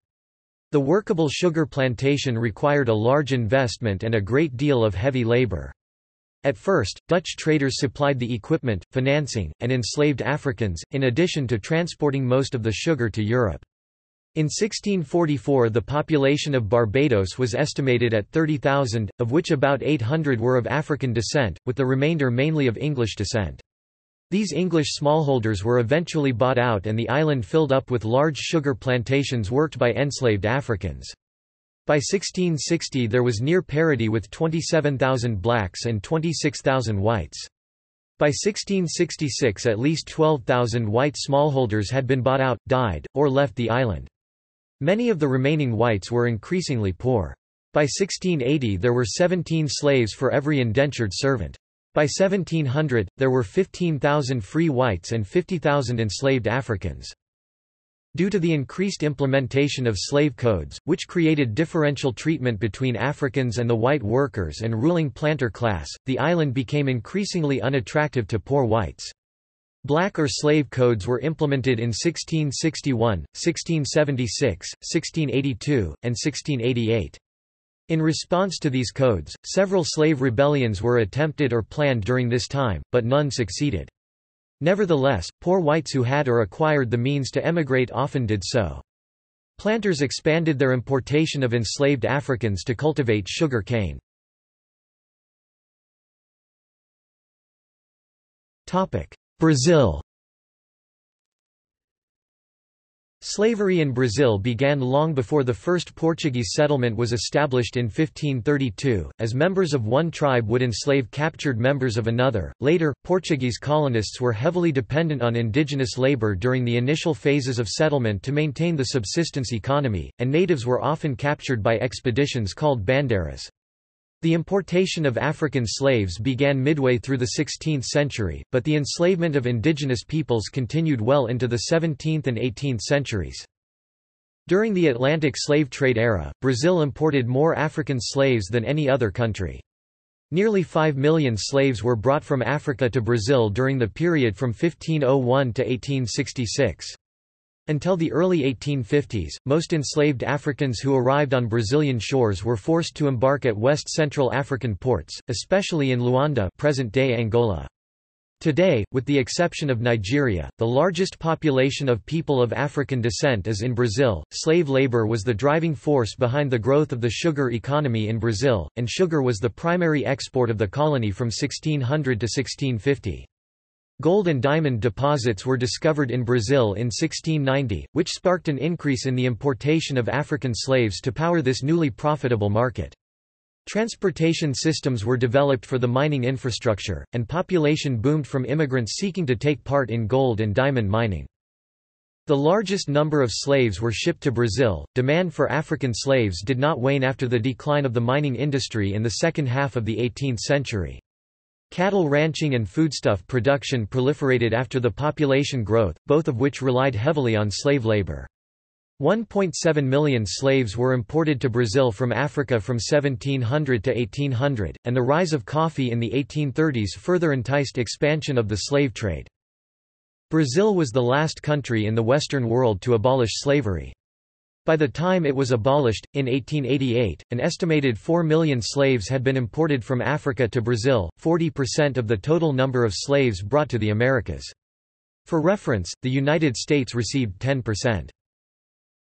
The workable sugar plantation required a large investment and a great deal of heavy labor. At first, Dutch traders supplied the equipment, financing, and enslaved Africans, in addition to transporting most of the sugar to Europe. In 1644 the population of Barbados was estimated at 30,000, of which about 800 were of African descent, with the remainder mainly of English descent. These English smallholders were eventually bought out and the island filled up with large sugar plantations worked by enslaved Africans. By 1660 there was near parity with 27,000 blacks and 26,000 whites. By 1666 at least 12,000 white smallholders had been bought out, died, or left the island. Many of the remaining whites were increasingly poor. By 1680 there were 17 slaves for every indentured servant. By 1700, there were 15,000 free whites and 50,000 enslaved Africans. Due to the increased implementation of slave codes, which created differential treatment between Africans and the white workers and ruling planter class, the island became increasingly unattractive to poor whites. Black or slave codes were implemented in 1661, 1676, 1682, and 1688. In response to these codes, several slave rebellions were attempted or planned during this time, but none succeeded. Nevertheless, poor whites who had or acquired the means to emigrate often did so. Planters expanded their importation of enslaved Africans to cultivate sugar cane. Brazil Slavery in Brazil began long before the first Portuguese settlement was established in 1532, as members of one tribe would enslave captured members of another. Later, Portuguese colonists were heavily dependent on indigenous labor during the initial phases of settlement to maintain the subsistence economy, and natives were often captured by expeditions called bandeiras. The importation of African slaves began midway through the 16th century, but the enslavement of indigenous peoples continued well into the 17th and 18th centuries. During the Atlantic slave trade era, Brazil imported more African slaves than any other country. Nearly 5 million slaves were brought from Africa to Brazil during the period from 1501 to 1866. Until the early 1850s, most enslaved Africans who arrived on Brazilian shores were forced to embark at West Central African ports, especially in Luanda present-day Angola. Today, with the exception of Nigeria, the largest population of people of African descent is in Brazil. Slave labor was the driving force behind the growth of the sugar economy in Brazil, and sugar was the primary export of the colony from 1600 to 1650. Gold and diamond deposits were discovered in Brazil in 1690, which sparked an increase in the importation of African slaves to power this newly profitable market. Transportation systems were developed for the mining infrastructure, and population boomed from immigrants seeking to take part in gold and diamond mining. The largest number of slaves were shipped to Brazil. Demand for African slaves did not wane after the decline of the mining industry in the second half of the 18th century. Cattle ranching and foodstuff production proliferated after the population growth, both of which relied heavily on slave labor. 1.7 million slaves were imported to Brazil from Africa from 1700 to 1800, and the rise of coffee in the 1830s further enticed expansion of the slave trade. Brazil was the last country in the Western world to abolish slavery. By the time it was abolished, in 1888, an estimated 4 million slaves had been imported from Africa to Brazil, 40% of the total number of slaves brought to the Americas. For reference, the United States received 10%.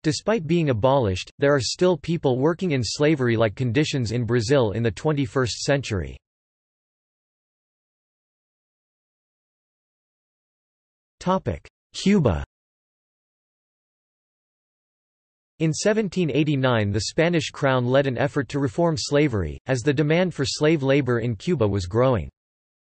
Despite being abolished, there are still people working in slavery-like conditions in Brazil in the 21st century. Cuba In 1789 the Spanish crown led an effort to reform slavery, as the demand for slave labor in Cuba was growing.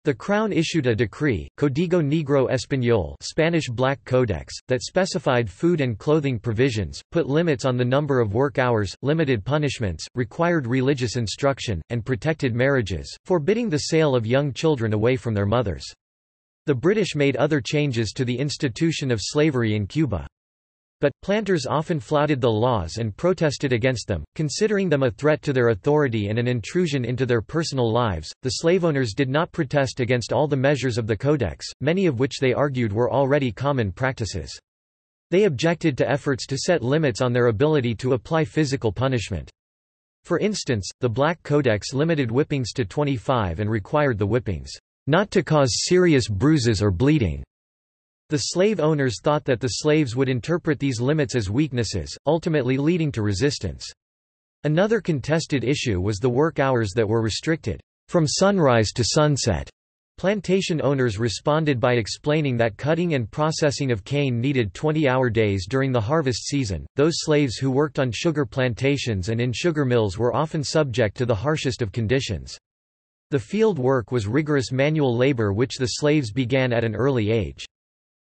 The Crown issued a decree, Código Negro Español Spanish Black Codex, that specified food and clothing provisions, put limits on the number of work hours, limited punishments, required religious instruction, and protected marriages, forbidding the sale of young children away from their mothers. The British made other changes to the institution of slavery in Cuba. But, planters often flouted the laws and protested against them, considering them a threat to their authority and an intrusion into their personal lives. The slave owners did not protest against all the measures of the Codex, many of which they argued were already common practices. They objected to efforts to set limits on their ability to apply physical punishment. For instance, the Black Codex limited whippings to 25 and required the whippings not to cause serious bruises or bleeding. The slave owners thought that the slaves would interpret these limits as weaknesses, ultimately leading to resistance. Another contested issue was the work hours that were restricted, from sunrise to sunset. Plantation owners responded by explaining that cutting and processing of cane needed 20-hour days during the harvest season. Those slaves who worked on sugar plantations and in sugar mills were often subject to the harshest of conditions. The field work was rigorous manual labor which the slaves began at an early age.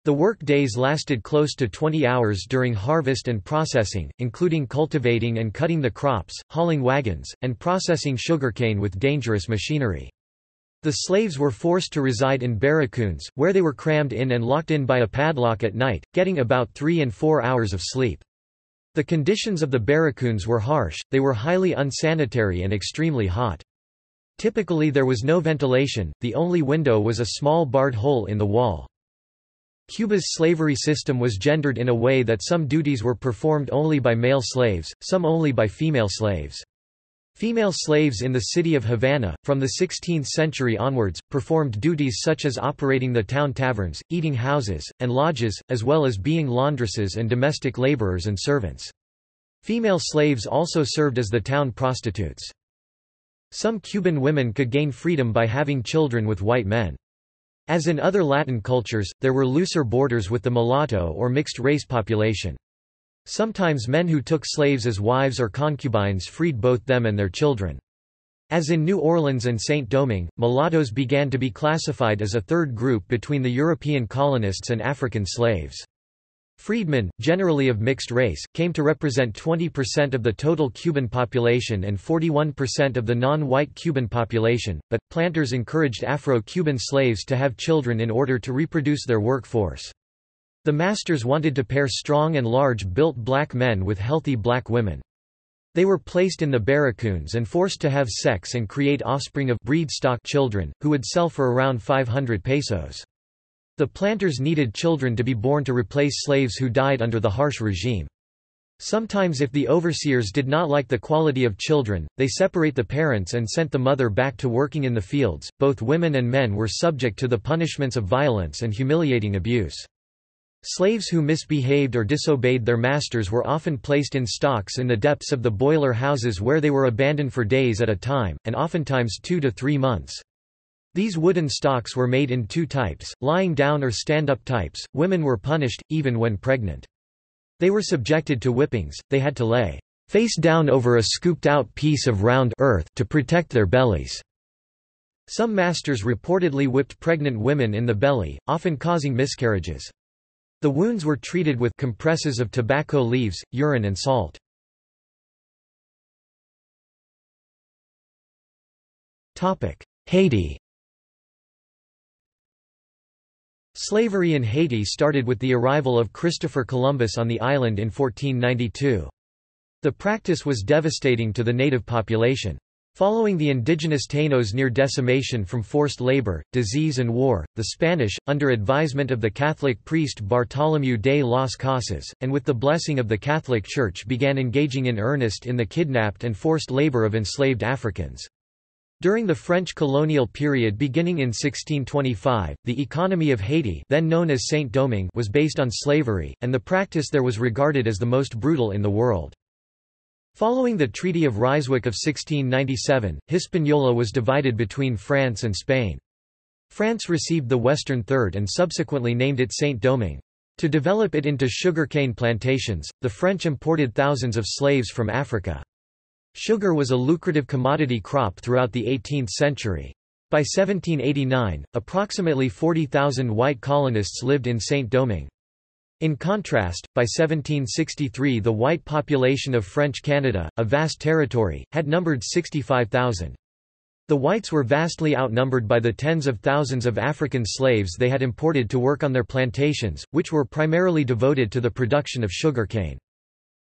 The work days lasted close to 20 hours during harvest and processing, including cultivating and cutting the crops, hauling wagons, and processing sugarcane with dangerous machinery. The slaves were forced to reside in barracoons, where they were crammed in and locked in by a padlock at night, getting about three and four hours of sleep. The conditions of the barracoons were harsh, they were highly unsanitary and extremely hot. Typically there was no ventilation, the only window was a small barred hole in the wall. Cuba's slavery system was gendered in a way that some duties were performed only by male slaves, some only by female slaves. Female slaves in the city of Havana, from the 16th century onwards, performed duties such as operating the town taverns, eating houses, and lodges, as well as being laundresses and domestic laborers and servants. Female slaves also served as the town prostitutes. Some Cuban women could gain freedom by having children with white men. As in other Latin cultures, there were looser borders with the mulatto or mixed-race population. Sometimes men who took slaves as wives or concubines freed both them and their children. As in New Orleans and Saint-Domingue, mulattoes began to be classified as a third group between the European colonists and African slaves. Freedmen, generally of mixed race, came to represent 20% of the total Cuban population and 41% of the non-white Cuban population, but, planters encouraged Afro-Cuban slaves to have children in order to reproduce their workforce. The masters wanted to pair strong and large-built black men with healthy black women. They were placed in the barracoons and forced to have sex and create offspring of breed stock children, who would sell for around 500 pesos. The planters needed children to be born to replace slaves who died under the harsh regime. Sometimes if the overseers did not like the quality of children, they separate the parents and sent the mother back to working in the fields. Both women and men were subject to the punishments of violence and humiliating abuse. Slaves who misbehaved or disobeyed their masters were often placed in stocks in the depths of the boiler houses where they were abandoned for days at a time, and oftentimes two to three months. These wooden stocks were made in two types, lying down or stand-up types. Women were punished, even when pregnant. They were subjected to whippings, they had to lay face down over a scooped-out piece of round earth to protect their bellies. Some masters reportedly whipped pregnant women in the belly, often causing miscarriages. The wounds were treated with compresses of tobacco leaves, urine and salt. Haiti Slavery in Haiti started with the arrival of Christopher Columbus on the island in 1492. The practice was devastating to the native population. Following the indigenous Tainos near decimation from forced labor, disease and war, the Spanish, under advisement of the Catholic priest Bartolomé de las Casas, and with the blessing of the Catholic Church began engaging in earnest in the kidnapped and forced labor of enslaved Africans. During the French colonial period beginning in 1625, the economy of Haiti then known as Saint-Domingue was based on slavery, and the practice there was regarded as the most brutal in the world. Following the Treaty of Ryswick of 1697, Hispaniola was divided between France and Spain. France received the western third and subsequently named it Saint-Domingue. To develop it into sugarcane plantations, the French imported thousands of slaves from Africa. Sugar was a lucrative commodity crop throughout the 18th century. By 1789, approximately 40,000 white colonists lived in Saint-Domingue. In contrast, by 1763 the white population of French Canada, a vast territory, had numbered 65,000. The whites were vastly outnumbered by the tens of thousands of African slaves they had imported to work on their plantations, which were primarily devoted to the production of sugarcane.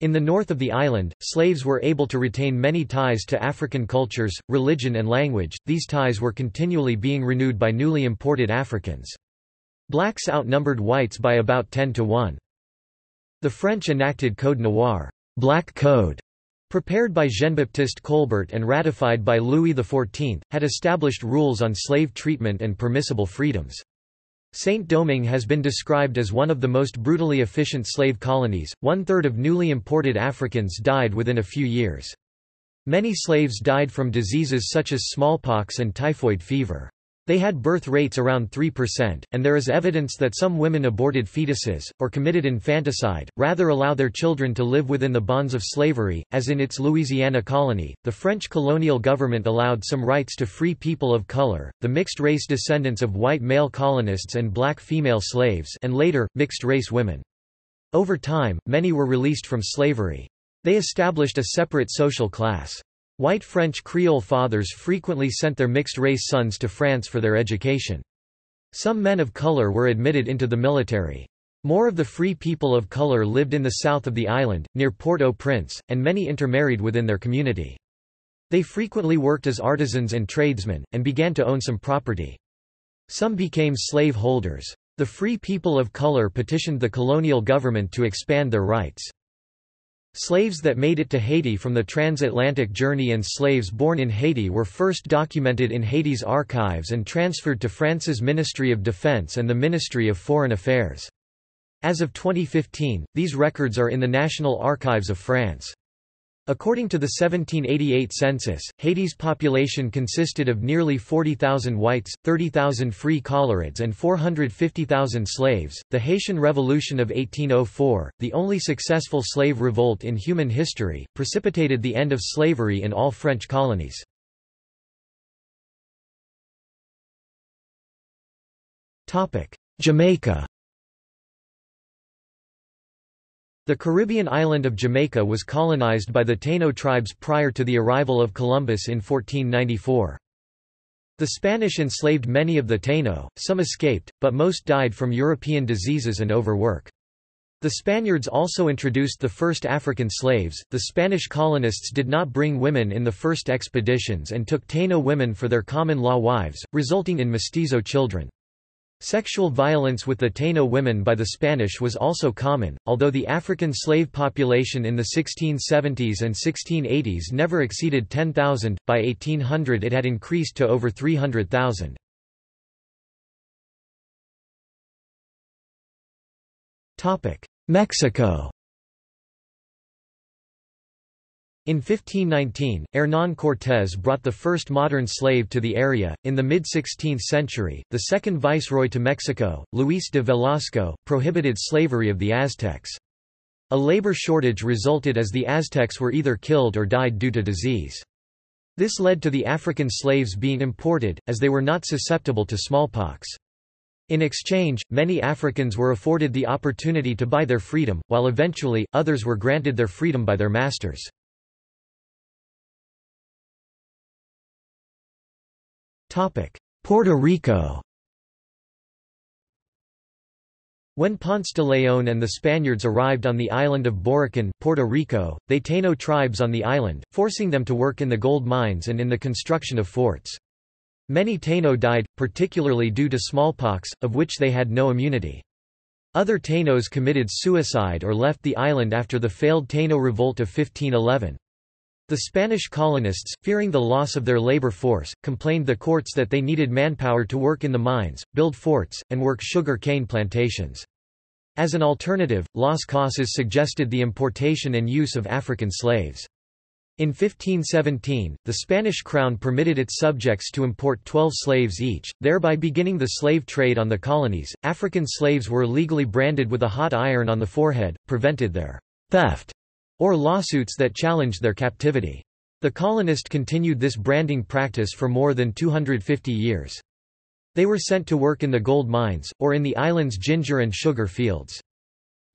In the north of the island, slaves were able to retain many ties to African cultures, religion and language, these ties were continually being renewed by newly imported Africans. Blacks outnumbered whites by about 10 to 1. The French enacted Code Noir Black Code", prepared by Jean-Baptiste Colbert and ratified by Louis XIV, had established rules on slave treatment and permissible freedoms. Saint-Domingue has been described as one of the most brutally efficient slave colonies, one-third of newly imported Africans died within a few years. Many slaves died from diseases such as smallpox and typhoid fever. They had birth rates around 3%, and there is evidence that some women aborted fetuses, or committed infanticide, rather allow their children to live within the bonds of slavery, as in its Louisiana colony. The French colonial government allowed some rights to free people of color, the mixed-race descendants of white male colonists and black female slaves and later, mixed-race women. Over time, many were released from slavery. They established a separate social class. White French Creole fathers frequently sent their mixed-race sons to France for their education. Some men of color were admitted into the military. More of the free people of color lived in the south of the island, near Port-au-Prince, and many intermarried within their community. They frequently worked as artisans and tradesmen, and began to own some property. Some became slave holders. The free people of color petitioned the colonial government to expand their rights. Slaves that made it to Haiti from the transatlantic journey and slaves born in Haiti were first documented in Haiti's archives and transferred to France's Ministry of Defense and the Ministry of Foreign Affairs. As of 2015, these records are in the National Archives of France. According to the 1788 census, Haiti's population consisted of nearly 40,000 whites, 30,000 free colorids, and 450,000 slaves. The Haitian Revolution of 1804, the only successful slave revolt in human history, precipitated the end of slavery in all French colonies. Jamaica The Caribbean island of Jamaica was colonized by the Taino tribes prior to the arrival of Columbus in 1494. The Spanish enslaved many of the Taino, some escaped, but most died from European diseases and overwork. The Spaniards also introduced the first African slaves. The Spanish colonists did not bring women in the first expeditions and took Taino women for their common law wives, resulting in mestizo children. Sexual violence with the Taino women by the Spanish was also common, although the African slave population in the 1670s and 1680s never exceeded 10,000, by 1800 it had increased to over 300,000. Mexico In 1519, Hernán Cortés brought the first modern slave to the area. In the mid 16th century, the second viceroy to Mexico, Luis de Velasco, prohibited slavery of the Aztecs. A labor shortage resulted as the Aztecs were either killed or died due to disease. This led to the African slaves being imported, as they were not susceptible to smallpox. In exchange, many Africans were afforded the opportunity to buy their freedom, while eventually, others were granted their freedom by their masters. Puerto Rico When Ponce de León and the Spaniards arrived on the island of Borikén, Puerto Rico, they Taino tribes on the island, forcing them to work in the gold mines and in the construction of forts. Many Taino died, particularly due to smallpox, of which they had no immunity. Other Tainos committed suicide or left the island after the failed Taino revolt of 1511. The Spanish colonists, fearing the loss of their labor force, complained the courts that they needed manpower to work in the mines, build forts, and work sugar cane plantations. As an alternative, Las Casas suggested the importation and use of African slaves. In 1517, the Spanish crown permitted its subjects to import 12 slaves each, thereby beginning the slave trade on the colonies. African slaves were legally branded with a hot iron on the forehead, prevented their theft or lawsuits that challenged their captivity. The colonists continued this branding practice for more than 250 years. They were sent to work in the gold mines, or in the island's ginger and sugar fields.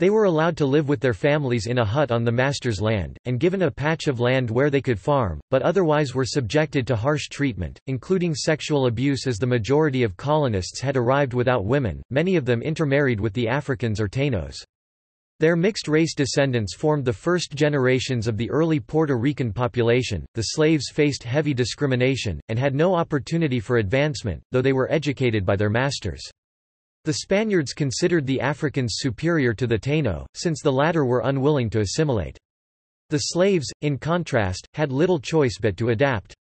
They were allowed to live with their families in a hut on the master's land, and given a patch of land where they could farm, but otherwise were subjected to harsh treatment, including sexual abuse as the majority of colonists had arrived without women, many of them intermarried with the Africans or Tainos. Their mixed-race descendants formed the first generations of the early Puerto Rican population. The slaves faced heavy discrimination, and had no opportunity for advancement, though they were educated by their masters. The Spaniards considered the Africans superior to the Taino, since the latter were unwilling to assimilate. The slaves, in contrast, had little choice but to adapt.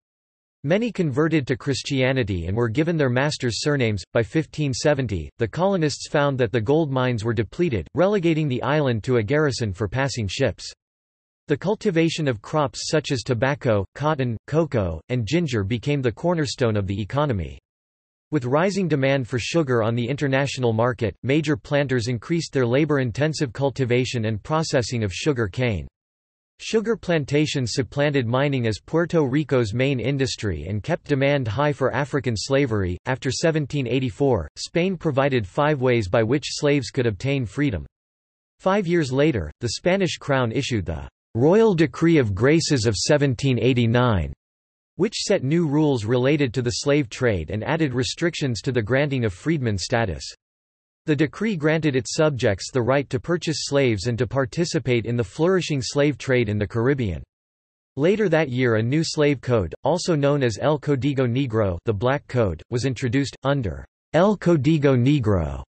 Many converted to Christianity and were given their masters' surnames. By 1570, the colonists found that the gold mines were depleted, relegating the island to a garrison for passing ships. The cultivation of crops such as tobacco, cotton, cocoa, and ginger became the cornerstone of the economy. With rising demand for sugar on the international market, major planters increased their labor-intensive cultivation and processing of sugar cane. Sugar plantations supplanted mining as Puerto Rico's main industry and kept demand high for African slavery. After 1784, Spain provided five ways by which slaves could obtain freedom. Five years later, the Spanish crown issued the Royal Decree of Graces of 1789, which set new rules related to the slave trade and added restrictions to the granting of freedman status. The decree granted its subjects the right to purchase slaves and to participate in the flourishing slave trade in the Caribbean. Later that year a new slave code, also known as El Código Negro the Black Code, was introduced, under El Código Negro.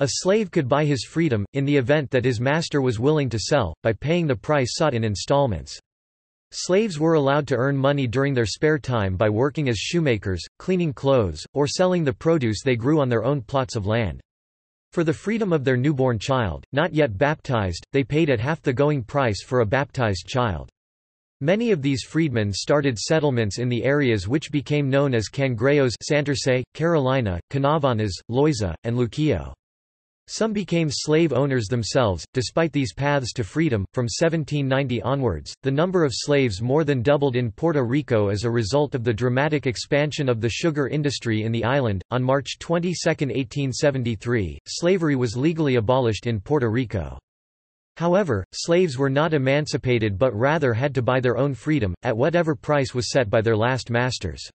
A slave could buy his freedom, in the event that his master was willing to sell, by paying the price sought in installments. Slaves were allowed to earn money during their spare time by working as shoemakers, cleaning clothes, or selling the produce they grew on their own plots of land. For the freedom of their newborn child, not yet baptized, they paid at half the going price for a baptized child. Many of these freedmen started settlements in the areas which became known as Cangrejos Santurce, Carolina, Canóvanas, Loiza, and Luquillo. Some became slave owners themselves. Despite these paths to freedom, from 1790 onwards, the number of slaves more than doubled in Puerto Rico as a result of the dramatic expansion of the sugar industry in the island. On March 22, 1873, slavery was legally abolished in Puerto Rico. However, slaves were not emancipated but rather had to buy their own freedom, at whatever price was set by their last masters.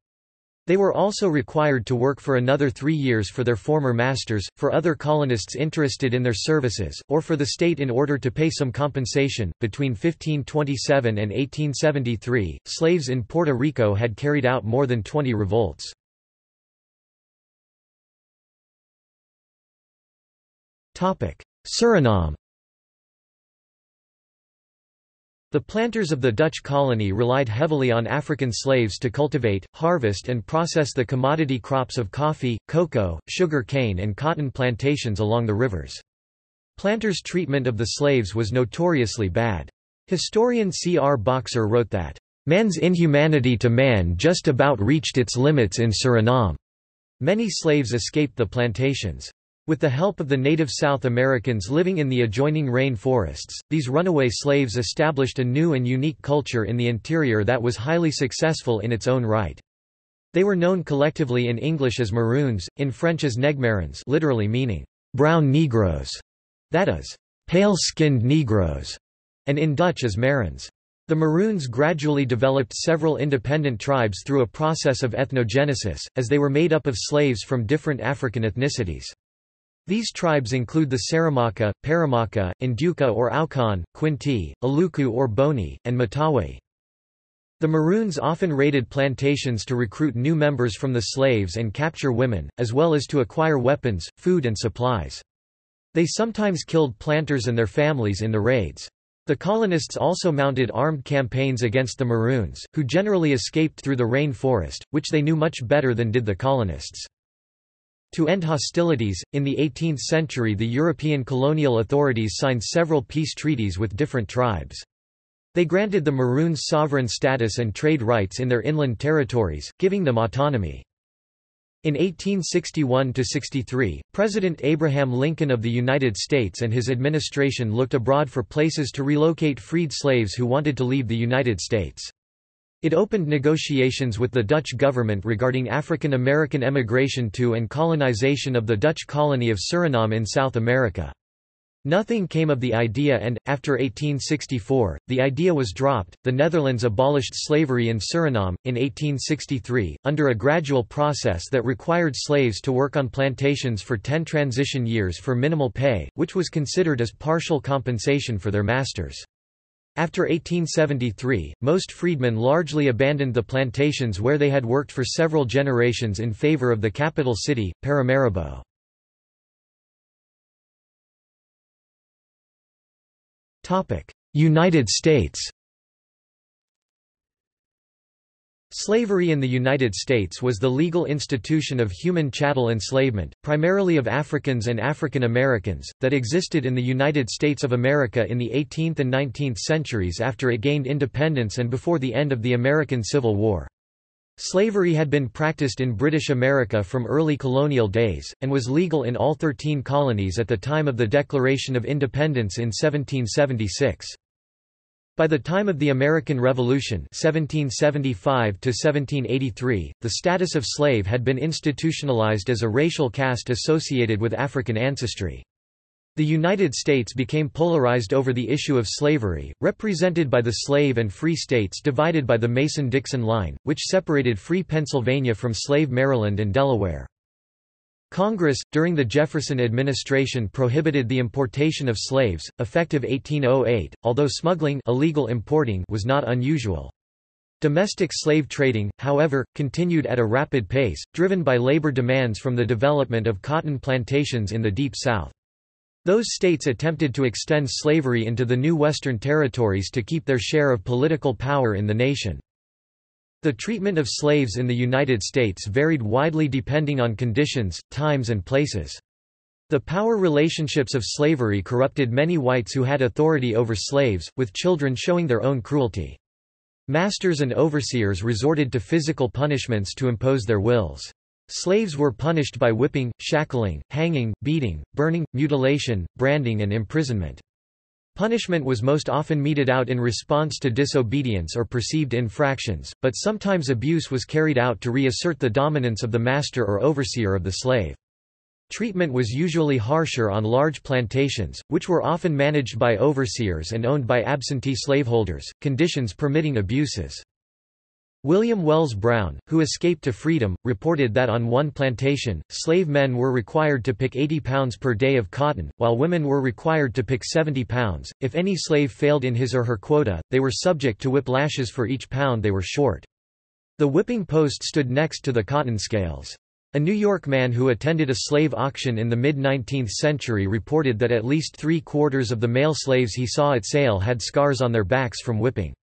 They were also required to work for another three years for their former masters, for other colonists interested in their services, or for the state in order to pay some compensation. Between 1527 and 1873, slaves in Puerto Rico had carried out more than 20 revolts. Suriname The planters of the Dutch colony relied heavily on African slaves to cultivate, harvest and process the commodity crops of coffee, cocoa, sugar cane and cotton plantations along the rivers. Planters' treatment of the slaves was notoriously bad. Historian C. R. Boxer wrote that, "...man's inhumanity to man just about reached its limits in Suriname." Many slaves escaped the plantations. With the help of the native South Americans living in the adjoining rain forests, these runaway slaves established a new and unique culture in the interior that was highly successful in its own right. They were known collectively in English as Maroons, in French as Negmarons literally meaning, brown Negroes, that is, pale-skinned Negroes, and in Dutch as Marons. The Maroons gradually developed several independent tribes through a process of ethnogenesis, as they were made up of slaves from different African ethnicities. These tribes include the Saramaka, Paramaka, Ndyuka or Aukan, Kwinti, Aluku or Boni, and Matawai. The Maroons often raided plantations to recruit new members from the slaves and capture women, as well as to acquire weapons, food and supplies. They sometimes killed planters and their families in the raids. The colonists also mounted armed campaigns against the Maroons, who generally escaped through the rain forest, which they knew much better than did the colonists. To end hostilities, in the 18th century the European colonial authorities signed several peace treaties with different tribes. They granted the Maroons sovereign status and trade rights in their inland territories, giving them autonomy. In 1861–63, President Abraham Lincoln of the United States and his administration looked abroad for places to relocate freed slaves who wanted to leave the United States. It opened negotiations with the Dutch government regarding African American emigration to and colonization of the Dutch colony of Suriname in South America. Nothing came of the idea and, after 1864, the idea was dropped. The Netherlands abolished slavery in Suriname, in 1863, under a gradual process that required slaves to work on plantations for ten transition years for minimal pay, which was considered as partial compensation for their masters. After 1873, most freedmen largely abandoned the plantations where they had worked for several generations in favor of the capital city, Paramaribo. United States Slavery in the United States was the legal institution of human chattel enslavement, primarily of Africans and African Americans, that existed in the United States of America in the 18th and 19th centuries after it gained independence and before the end of the American Civil War. Slavery had been practiced in British America from early colonial days, and was legal in all 13 colonies at the time of the Declaration of Independence in 1776. By the time of the American Revolution 1775 the status of slave had been institutionalized as a racial caste associated with African ancestry. The United States became polarized over the issue of slavery, represented by the slave and free states divided by the Mason-Dixon line, which separated free Pennsylvania from slave Maryland and Delaware. Congress, during the Jefferson administration prohibited the importation of slaves, effective 1808, although smuggling illegal importing was not unusual. Domestic slave trading, however, continued at a rapid pace, driven by labor demands from the development of cotton plantations in the Deep South. Those states attempted to extend slavery into the new Western territories to keep their share of political power in the nation. The treatment of slaves in the United States varied widely depending on conditions, times and places. The power relationships of slavery corrupted many whites who had authority over slaves, with children showing their own cruelty. Masters and overseers resorted to physical punishments to impose their wills. Slaves were punished by whipping, shackling, hanging, beating, burning, mutilation, branding and imprisonment. Punishment was most often meted out in response to disobedience or perceived infractions, but sometimes abuse was carried out to reassert the dominance of the master or overseer of the slave. Treatment was usually harsher on large plantations, which were often managed by overseers and owned by absentee slaveholders, conditions permitting abuses. William Wells Brown, who escaped to freedom, reported that on one plantation, slave men were required to pick 80 pounds per day of cotton, while women were required to pick 70 pounds. If any slave failed in his or her quota, they were subject to whip lashes for each pound they were short. The whipping post stood next to the cotton scales. A New York man who attended a slave auction in the mid-19th century reported that at least three-quarters of the male slaves he saw at sale had scars on their backs from whipping.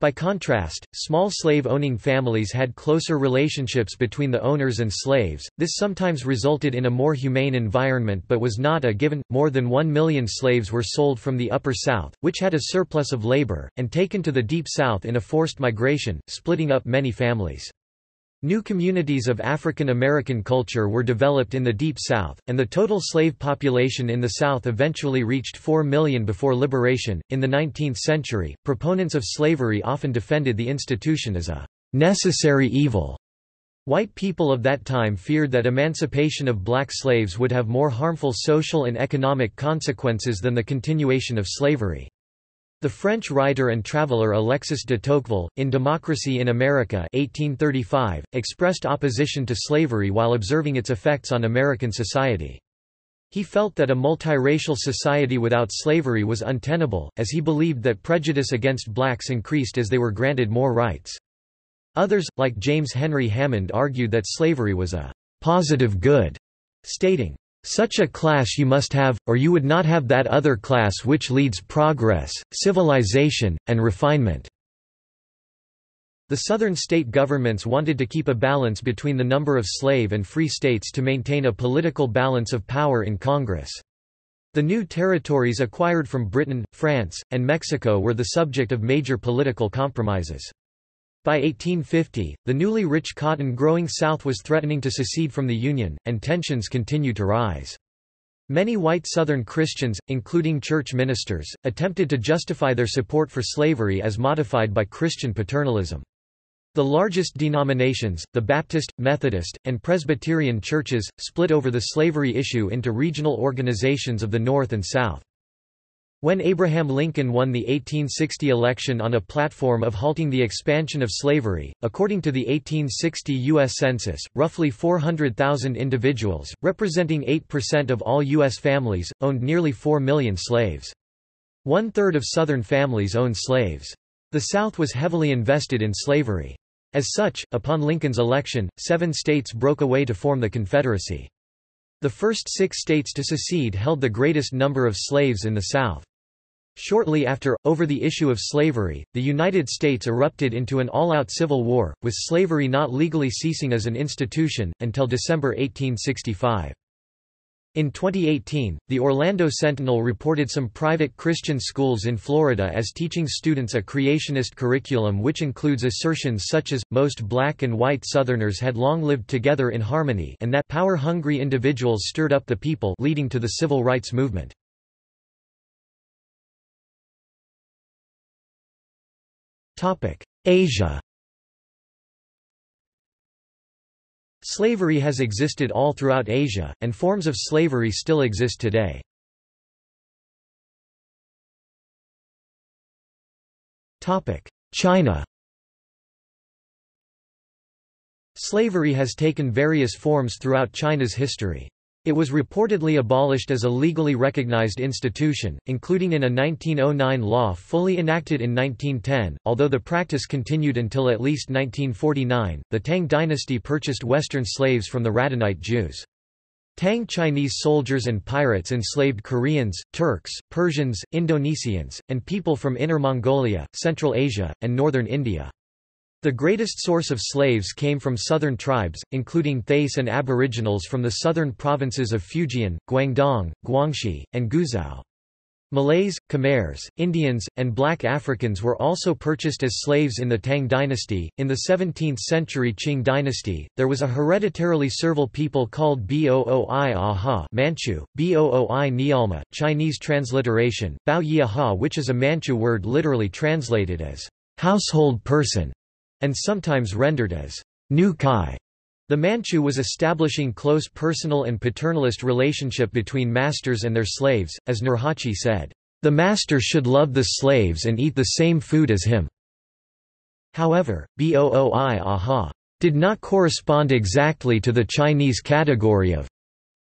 By contrast, small slave-owning families had closer relationships between the owners and slaves. This sometimes resulted in a more humane environment but was not a given. More than 1 million slaves were sold from the Upper South, which had a surplus of labor, and taken to the Deep South in a forced migration, splitting up many families. New communities of African American culture were developed in the Deep South, and the total slave population in the South eventually reached 4 million before liberation. In the 19th century, proponents of slavery often defended the institution as a necessary evil. White people of that time feared that emancipation of black slaves would have more harmful social and economic consequences than the continuation of slavery. The French writer and traveller Alexis de Tocqueville, in Democracy in America 1835, expressed opposition to slavery while observing its effects on American society. He felt that a multiracial society without slavery was untenable, as he believed that prejudice against blacks increased as they were granted more rights. Others, like James Henry Hammond argued that slavery was a «positive good», stating, such a class you must have, or you would not have that other class which leads progress, civilization, and refinement." The Southern state governments wanted to keep a balance between the number of slave and free states to maintain a political balance of power in Congress. The new territories acquired from Britain, France, and Mexico were the subject of major political compromises. By 1850, the newly rich cotton growing South was threatening to secede from the Union, and tensions continued to rise. Many white Southern Christians, including church ministers, attempted to justify their support for slavery as modified by Christian paternalism. The largest denominations, the Baptist, Methodist, and Presbyterian churches, split over the slavery issue into regional organizations of the North and South. When Abraham Lincoln won the 1860 election on a platform of halting the expansion of slavery, according to the 1860 U.S. Census, roughly 400,000 individuals, representing 8% of all U.S. families, owned nearly 4 million slaves. One-third of Southern families owned slaves. The South was heavily invested in slavery. As such, upon Lincoln's election, seven states broke away to form the Confederacy. The first six states to secede held the greatest number of slaves in the South. Shortly after, over the issue of slavery, the United States erupted into an all-out civil war, with slavery not legally ceasing as an institution, until December 1865. In 2018, the Orlando Sentinel reported some private Christian schools in Florida as teaching students a creationist curriculum which includes assertions such as, most black and white Southerners had long lived together in harmony and that power-hungry individuals stirred up the people leading to the civil rights movement. Asia Slavery has existed all throughout Asia, and forms of slavery still exist today. China Slavery has taken various forms throughout China's history. It was reportedly abolished as a legally recognized institution, including in a 1909 law fully enacted in 1910, although the practice continued until at least 1949. The Tang dynasty purchased Western slaves from the Radhanite Jews. Tang Chinese soldiers and pirates enslaved Koreans, Turks, Persians, Indonesians, and people from Inner Mongolia, Central Asia, and northern India. The greatest source of slaves came from southern tribes, including Thais and aboriginals from the southern provinces of Fujian, Guangdong, Guangxi, and Guizhou. Malays, Khmers, Indians, and black Africans were also purchased as slaves in the Tang dynasty. In the 17th century Qing dynasty, there was a hereditarily servile people called Booi Aha Manchu, Booi Niyalma, Chinese transliteration, Bao Yi Aha which is a Manchu word literally translated as household person and sometimes rendered as nucai. The Manchu was establishing close personal and paternalist relationship between masters and their slaves, as Nurhaci said, "...the master should love the slaves and eat the same food as him." However, Booi Aha did not correspond exactly to the Chinese category of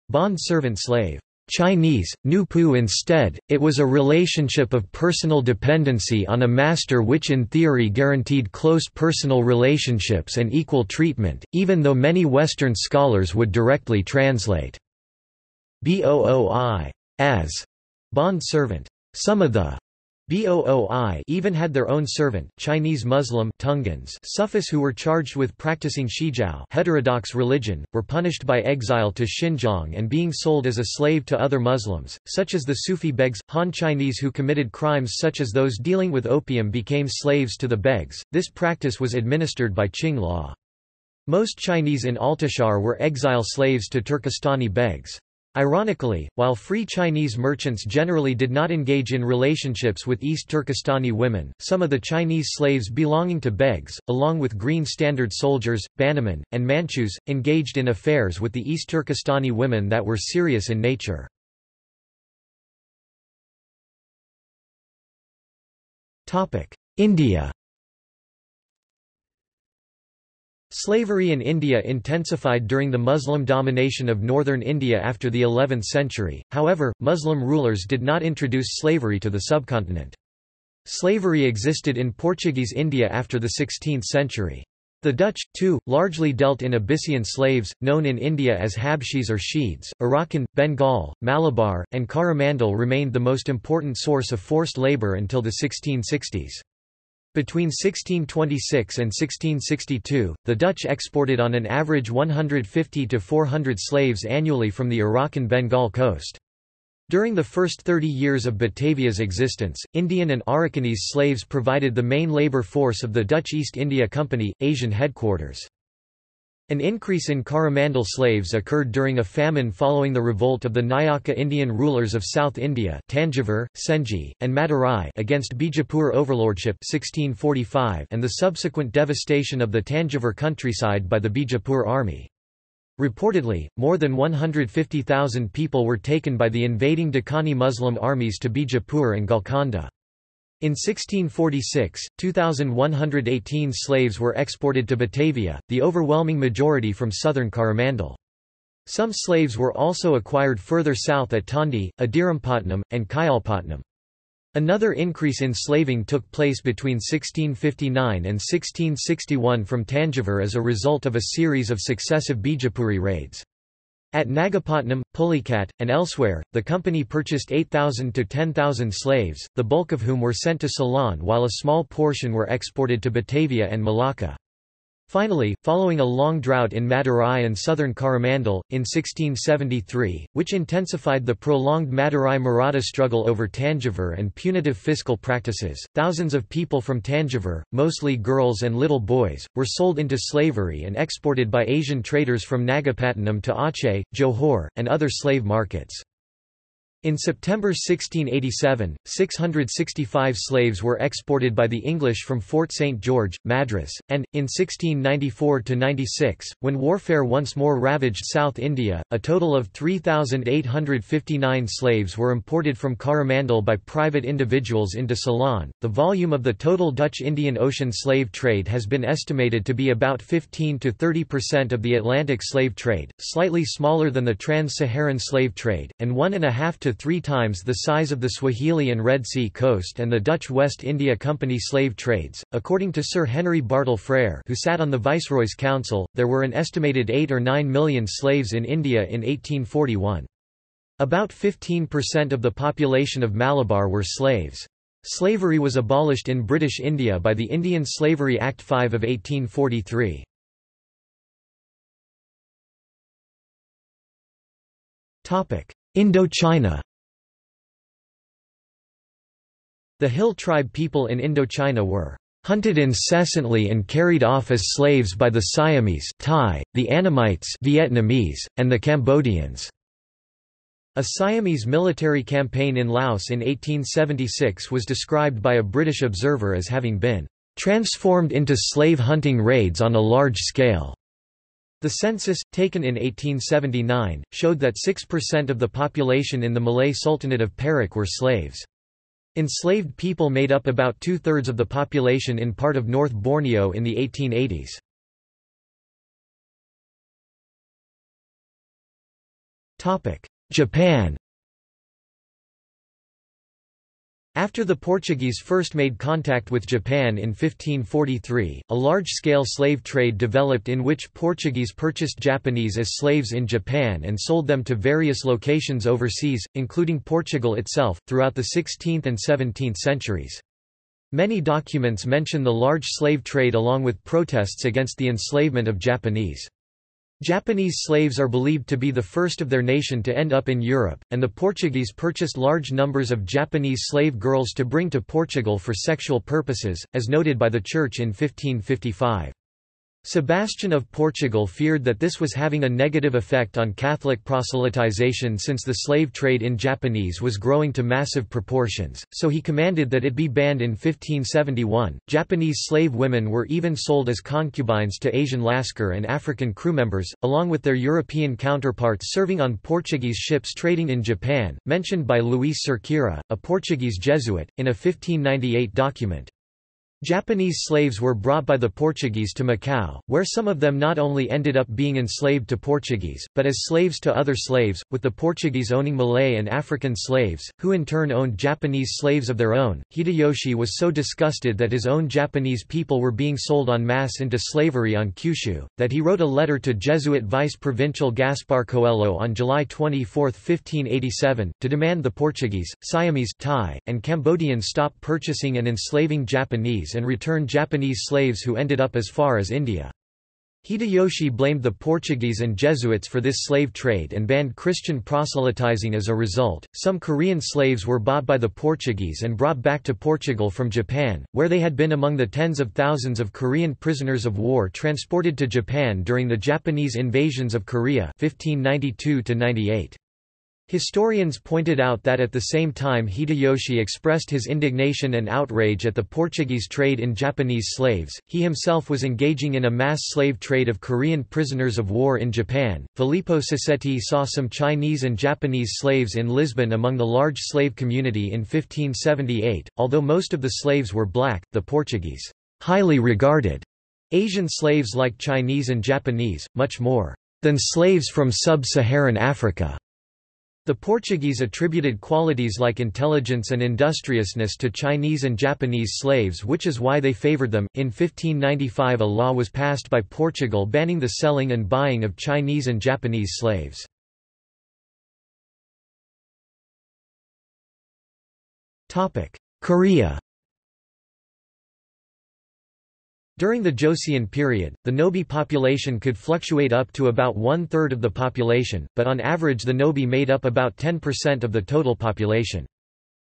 bond servant slave. Chinese, Nupu instead, it was a relationship of personal dependency on a master which in theory guaranteed close personal relationships and equal treatment, even though many Western scholars would directly translate booi as bond servant. Some of the Booi even had their own servant, Chinese Muslim Tungans Sufis who were charged with practicing Shijiao heterodox religion, were punished by exile to Xinjiang and being sold as a slave to other Muslims, such as the Sufi begs. Han Chinese who committed crimes such as those dealing with opium became slaves to the begs. This practice was administered by Qing law. Most Chinese in Altishahr were exile slaves to Turkestani begs. Ironically, while free Chinese merchants generally did not engage in relationships with East Turkestani women, some of the Chinese slaves belonging to begs, along with Green Standard soldiers, Bannermen, and Manchus, engaged in affairs with the East Turkestani women that were serious in nature. India Slavery in India intensified during the Muslim domination of northern India after the 11th century, however, Muslim rulers did not introduce slavery to the subcontinent. Slavery existed in Portuguese India after the 16th century. The Dutch, too, largely dealt in Abyssinian slaves, known in India as Habshis or Sheeds. Arakan, Bengal, Malabar, and Coromandel remained the most important source of forced labour until the 1660s. Between 1626 and 1662, the Dutch exported on an average 150 to 400 slaves annually from the Arakan Bengal coast. During the first 30 years of Batavia's existence, Indian and Arakanese slaves provided the main labour force of the Dutch East India Company, Asian headquarters. An increase in Coromandel slaves occurred during a famine following the revolt of the Nayaka Indian rulers of South India Tanjavur, Senji, and Madurai against Bijapur overlordship 1645 and the subsequent devastation of the Tanjavur countryside by the Bijapur army. Reportedly, more than 150,000 people were taken by the invading Deccani Muslim armies to Bijapur and Golconda. In 1646, 2,118 slaves were exported to Batavia, the overwhelming majority from southern Coromandel. Some slaves were also acquired further south at Tondi, Adirampatnam, and Kayalpatnam. Another increase in slaving took place between 1659 and 1661 from Tanjavur as a result of a series of successive Bijapuri raids. At Nagapatnam, Pulicat, and elsewhere, the company purchased 8,000 to 10,000 slaves, the bulk of whom were sent to Ceylon while a small portion were exported to Batavia and Malacca. Finally, following a long drought in Madurai and southern Coromandel, in 1673, which intensified the prolonged Madurai-Maratha struggle over Tanjavur and punitive fiscal practices, thousands of people from Tanjavur, mostly girls and little boys, were sold into slavery and exported by Asian traders from Nagapattinam to Aceh, Johor, and other slave markets. In September 1687, 665 slaves were exported by the English from Fort St. George, Madras, and, in 1694–96, when warfare once more ravaged South India, a total of 3,859 slaves were imported from Coromandel by private individuals into Ceylon. The volume of the total Dutch Indian Ocean slave trade has been estimated to be about 15 to 30% of the Atlantic slave trade, slightly smaller than the trans-Saharan slave trade, and one and a half to three times the size of the Swahili and Red Sea coast and the Dutch West India Company slave trades. According to Sir Henry Bartle Frere, who sat on the Viceroy's Council, there were an estimated 8 or 9 million slaves in India in 1841. About 15% of the population of Malabar were slaves. Slavery was abolished in British India by the Indian Slavery Act 5 of 1843. Topic: Indochina The Hill tribe people in Indochina were hunted incessantly and carried off as slaves by the Siamese Thai, the Annamites Vietnamese, and the Cambodians. A Siamese military campaign in Laos in 1876 was described by a British observer as having been transformed into slave hunting raids on a large scale. The census, taken in 1879, showed that 6% of the population in the Malay Sultanate of Perak were slaves. Enslaved people made up about two-thirds of the population in part of North Borneo in the 1880s. Japan After the Portuguese first made contact with Japan in 1543, a large-scale slave trade developed in which Portuguese purchased Japanese as slaves in Japan and sold them to various locations overseas, including Portugal itself, throughout the 16th and 17th centuries. Many documents mention the large slave trade along with protests against the enslavement of Japanese. Japanese slaves are believed to be the first of their nation to end up in Europe, and the Portuguese purchased large numbers of Japanese slave girls to bring to Portugal for sexual purposes, as noted by the Church in 1555. Sebastian of Portugal feared that this was having a negative effect on Catholic proselytization since the slave trade in Japanese was growing to massive proportions, so he commanded that it be banned in 1571. Japanese slave women were even sold as concubines to Asian Lascar and African crew members, along with their European counterparts serving on Portuguese ships trading in Japan, mentioned by Luis Cerqueira, a Portuguese Jesuit, in a 1598 document. Japanese slaves were brought by the Portuguese to Macau, where some of them not only ended up being enslaved to Portuguese, but as slaves to other slaves, with the Portuguese owning Malay and African slaves, who in turn owned Japanese slaves of their own. Hideyoshi was so disgusted that his own Japanese people were being sold en masse into slavery on Kyushu, that he wrote a letter to Jesuit vice-provincial Gaspar Coelho on July 24, 1587, to demand the Portuguese, Siamese Thai, and Cambodians stop purchasing and enslaving Japanese and return Japanese slaves who ended up as far as India. Hideyoshi blamed the Portuguese and Jesuits for this slave trade and banned Christian proselytizing as a result. Some Korean slaves were bought by the Portuguese and brought back to Portugal from Japan, where they had been among the tens of thousands of Korean prisoners of war transported to Japan during the Japanese invasions of Korea 1592 98. Historians pointed out that at the same time Hideyoshi expressed his indignation and outrage at the Portuguese trade in Japanese slaves, he himself was engaging in a mass slave trade of Korean prisoners of war in Japan. Filippo Sassetti saw some Chinese and Japanese slaves in Lisbon among the large slave community in 1578. Although most of the slaves were black, the Portuguese highly regarded Asian slaves like Chinese and Japanese, much more than slaves from sub-Saharan Africa. The Portuguese attributed qualities like intelligence and industriousness to Chinese and Japanese slaves which is why they favored them. In 1595 a law was passed by Portugal banning the selling and buying of Chinese and Japanese slaves. Korea During the Joseon period, the Nobi population could fluctuate up to about one-third of the population, but on average the Nobi made up about 10% of the total population.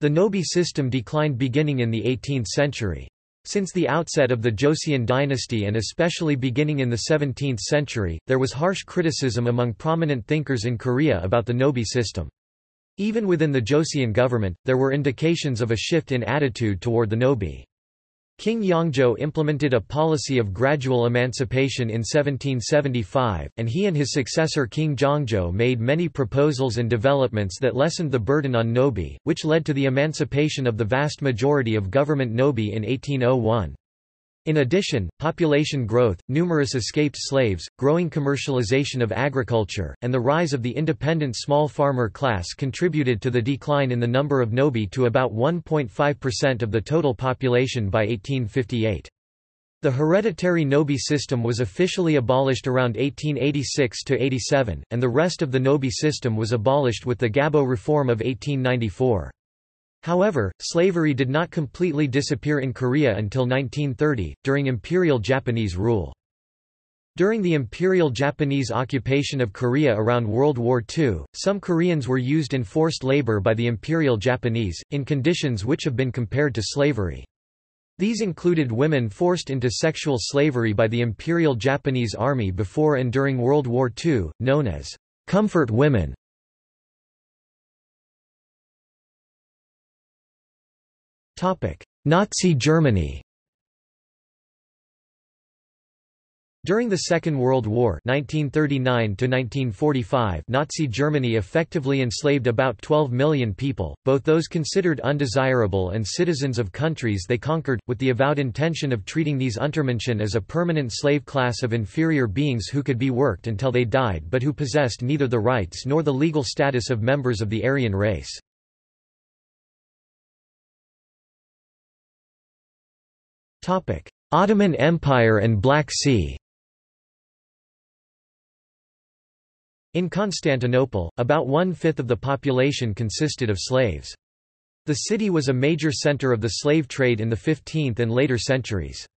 The Nobi system declined beginning in the 18th century. Since the outset of the Joseon dynasty and especially beginning in the 17th century, there was harsh criticism among prominent thinkers in Korea about the Nobi system. Even within the Joseon government, there were indications of a shift in attitude toward the Nobi. King Yeongjo implemented a policy of gradual emancipation in 1775, and he and his successor King Jeongjo made many proposals and developments that lessened the burden on Nobi, which led to the emancipation of the vast majority of government Nobi in 1801. In addition, population growth, numerous escaped slaves, growing commercialization of agriculture, and the rise of the independent small farmer class contributed to the decline in the number of Nobi to about 1.5% of the total population by 1858. The hereditary Nobi system was officially abolished around 1886–87, and the rest of the Nobi system was abolished with the Gabo Reform of 1894. However, slavery did not completely disappear in Korea until 1930, during Imperial Japanese rule. During the Imperial Japanese occupation of Korea around World War II, some Koreans were used in forced labor by the Imperial Japanese, in conditions which have been compared to slavery. These included women forced into sexual slavery by the Imperial Japanese Army before and during World War II, known as comfort women. Nazi Germany During the Second World War (1939–1945), Nazi Germany effectively enslaved about 12 million people, both those considered undesirable and citizens of countries they conquered, with the avowed intention of treating these Untermenschen as a permanent slave class of inferior beings who could be worked until they died but who possessed neither the rights nor the legal status of members of the Aryan race. Ottoman Empire and Black Sea In Constantinople, about one-fifth of the population consisted of slaves. The city was a major center of the slave trade in the 15th and later centuries.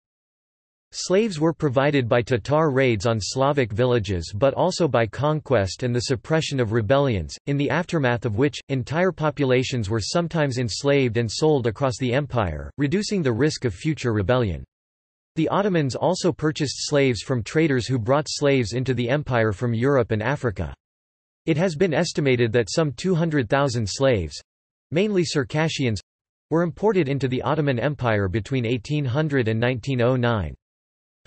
Slaves were provided by Tatar raids on Slavic villages but also by conquest and the suppression of rebellions, in the aftermath of which, entire populations were sometimes enslaved and sold across the empire, reducing the risk of future rebellion. The Ottomans also purchased slaves from traders who brought slaves into the empire from Europe and Africa. It has been estimated that some 200,000 slaves—mainly Circassians—were imported into the Ottoman Empire between 1800 and 1909.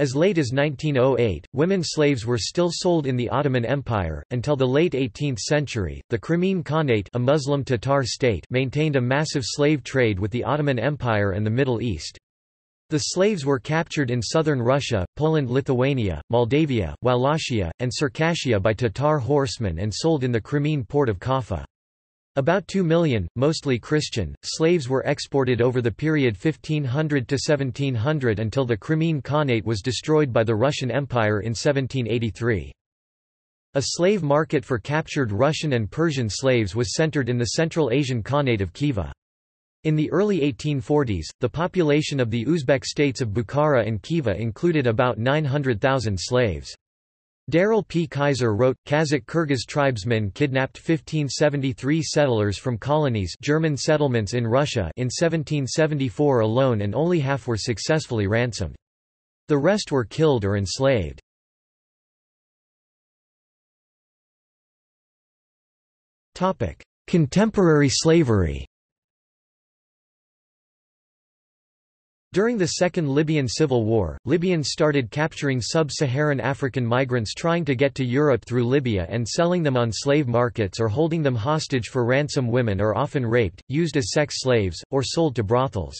As late as 1908, women slaves were still sold in the Ottoman Empire. Until the late 18th century, the Crimean Khanate, a Muslim Tatar state, maintained a massive slave trade with the Ottoman Empire and the Middle East. The slaves were captured in southern Russia, Poland-Lithuania, Moldavia, Wallachia, and Circassia by Tatar horsemen and sold in the Crimean port of Kaffa. About 2 million, mostly Christian, slaves were exported over the period 1500 to 1700 until the Crimean Khanate was destroyed by the Russian Empire in 1783. A slave market for captured Russian and Persian slaves was centered in the Central Asian Khanate of Khiva. In the early 1840s, the population of the Uzbek states of Bukhara and Khiva included about 900,000 slaves. Darrell P. Kaiser wrote, Kazakh-Kyrgyz tribesmen kidnapped 1573 settlers from colonies German settlements in Russia in 1774 alone and only half were successfully ransomed. The rest were killed or enslaved. Contemporary slavery During the Second Libyan Civil War, Libyans started capturing sub-Saharan African migrants trying to get to Europe through Libya and selling them on slave markets or holding them hostage for ransom women are often raped, used as sex slaves, or sold to brothels.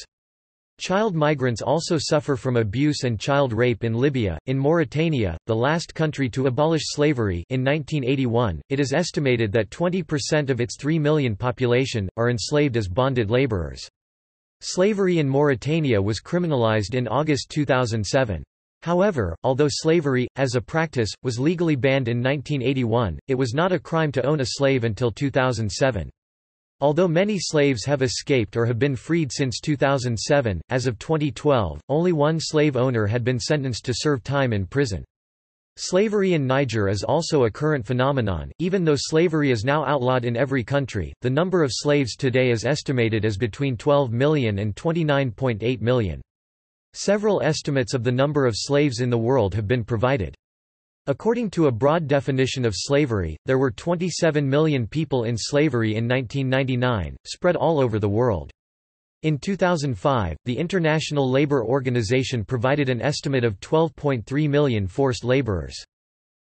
Child migrants also suffer from abuse and child rape in Libya. In Mauritania, the last country to abolish slavery in 1981, it is estimated that 20% of its 3 million population, are enslaved as bonded laborers. Slavery in Mauritania was criminalized in August 2007. However, although slavery, as a practice, was legally banned in 1981, it was not a crime to own a slave until 2007. Although many slaves have escaped or have been freed since 2007, as of 2012, only one slave owner had been sentenced to serve time in prison. Slavery in Niger is also a current phenomenon, even though slavery is now outlawed in every country. The number of slaves today is estimated as between 12 million and 29.8 million. Several estimates of the number of slaves in the world have been provided. According to a broad definition of slavery, there were 27 million people in slavery in 1999, spread all over the world. In 2005, the International Labour Organization provided an estimate of 12.3 million forced labourers.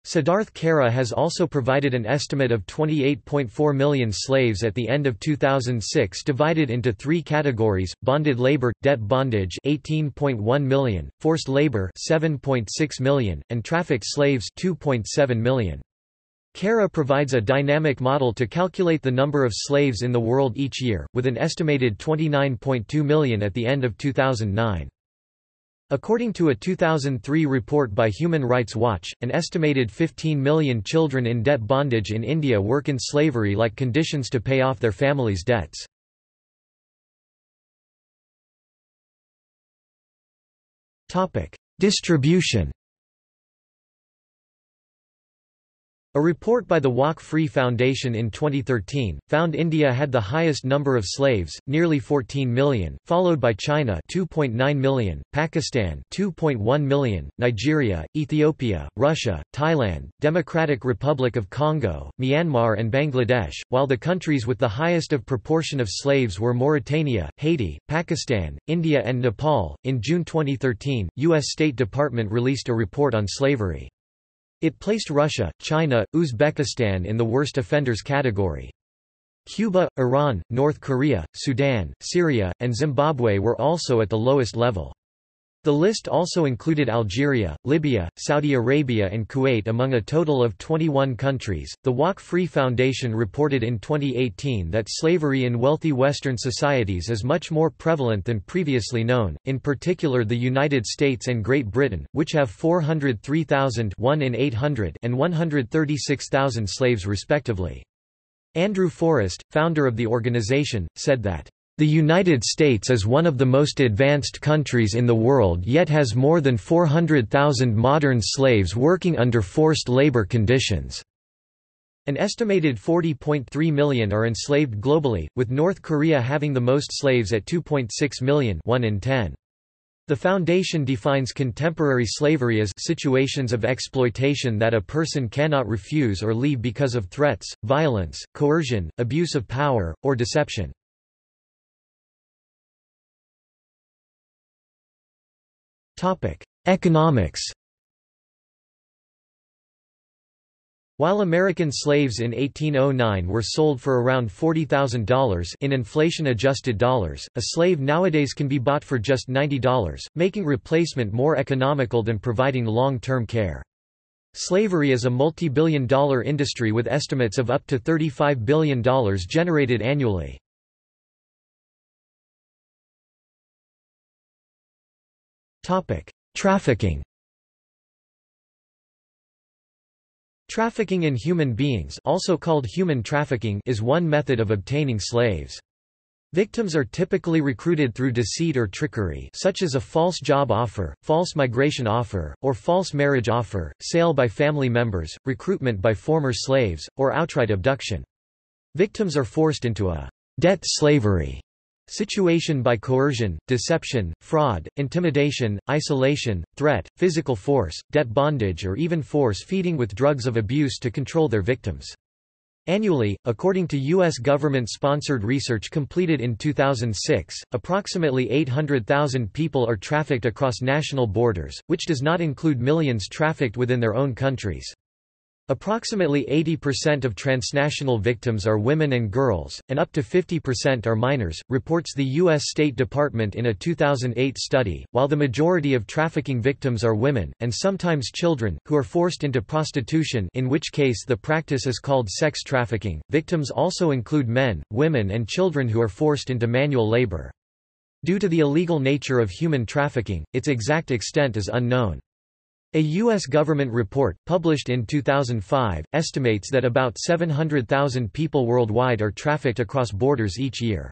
Siddharth Kara has also provided an estimate of 28.4 million slaves at the end of 2006 divided into three categories, bonded labor, debt bondage 18.1 million, forced labor 7.6 million, and trafficked slaves 2.7 million. Kara provides a dynamic model to calculate the number of slaves in the world each year, with an estimated 29.2 million at the end of 2009. According to a 2003 report by Human Rights Watch, an estimated 15 million children in debt bondage in India work in slavery-like conditions to pay off their families' debts. Distribution A report by the Walk Free Foundation in 2013 found India had the highest number of slaves, nearly 14 million, followed by China 2.9 million, Pakistan 2.1 million, Nigeria, Ethiopia, Russia, Thailand, Democratic Republic of Congo, Myanmar and Bangladesh, while the countries with the highest of proportion of slaves were Mauritania, Haiti, Pakistan, India and Nepal. In June 2013, US State Department released a report on slavery. It placed Russia, China, Uzbekistan in the worst offenders category. Cuba, Iran, North Korea, Sudan, Syria, and Zimbabwe were also at the lowest level. The list also included Algeria, Libya, Saudi Arabia, and Kuwait among a total of 21 countries. The Walk Free Foundation reported in 2018 that slavery in wealthy Western societies is much more prevalent than previously known, in particular the United States and Great Britain, which have 403,000 1 in 800 and 136,000 slaves respectively. Andrew Forrest, founder of the organization, said that the United States is one of the most advanced countries in the world yet has more than 400,000 modern slaves working under forced labor conditions. An estimated 40.3 million are enslaved globally, with North Korea having the most slaves at 2.6 million 1 in 10. The Foundation defines contemporary slavery as situations of exploitation that a person cannot refuse or leave because of threats, violence, coercion, abuse of power, or deception. Economics While American slaves in 1809 were sold for around $40,000 in inflation-adjusted dollars, a slave nowadays can be bought for just $90, making replacement more economical than providing long-term care. Slavery is a multi-billion dollar industry with estimates of up to $35 billion generated annually. Trafficking Trafficking in human beings also called human trafficking is one method of obtaining slaves. Victims are typically recruited through deceit or trickery such as a false job offer, false migration offer, or false marriage offer, sale by family members, recruitment by former slaves, or outright abduction. Victims are forced into a debt slavery Situation by coercion, deception, fraud, intimidation, isolation, threat, physical force, debt bondage or even force feeding with drugs of abuse to control their victims. Annually, according to U.S. government-sponsored research completed in 2006, approximately 800,000 people are trafficked across national borders, which does not include millions trafficked within their own countries. Approximately 80% of transnational victims are women and girls, and up to 50% are minors, reports the U.S. State Department in a 2008 study, while the majority of trafficking victims are women, and sometimes children, who are forced into prostitution in which case the practice is called sex trafficking. Victims also include men, women and children who are forced into manual labor. Due to the illegal nature of human trafficking, its exact extent is unknown. A U.S. government report, published in 2005, estimates that about 700,000 people worldwide are trafficked across borders each year.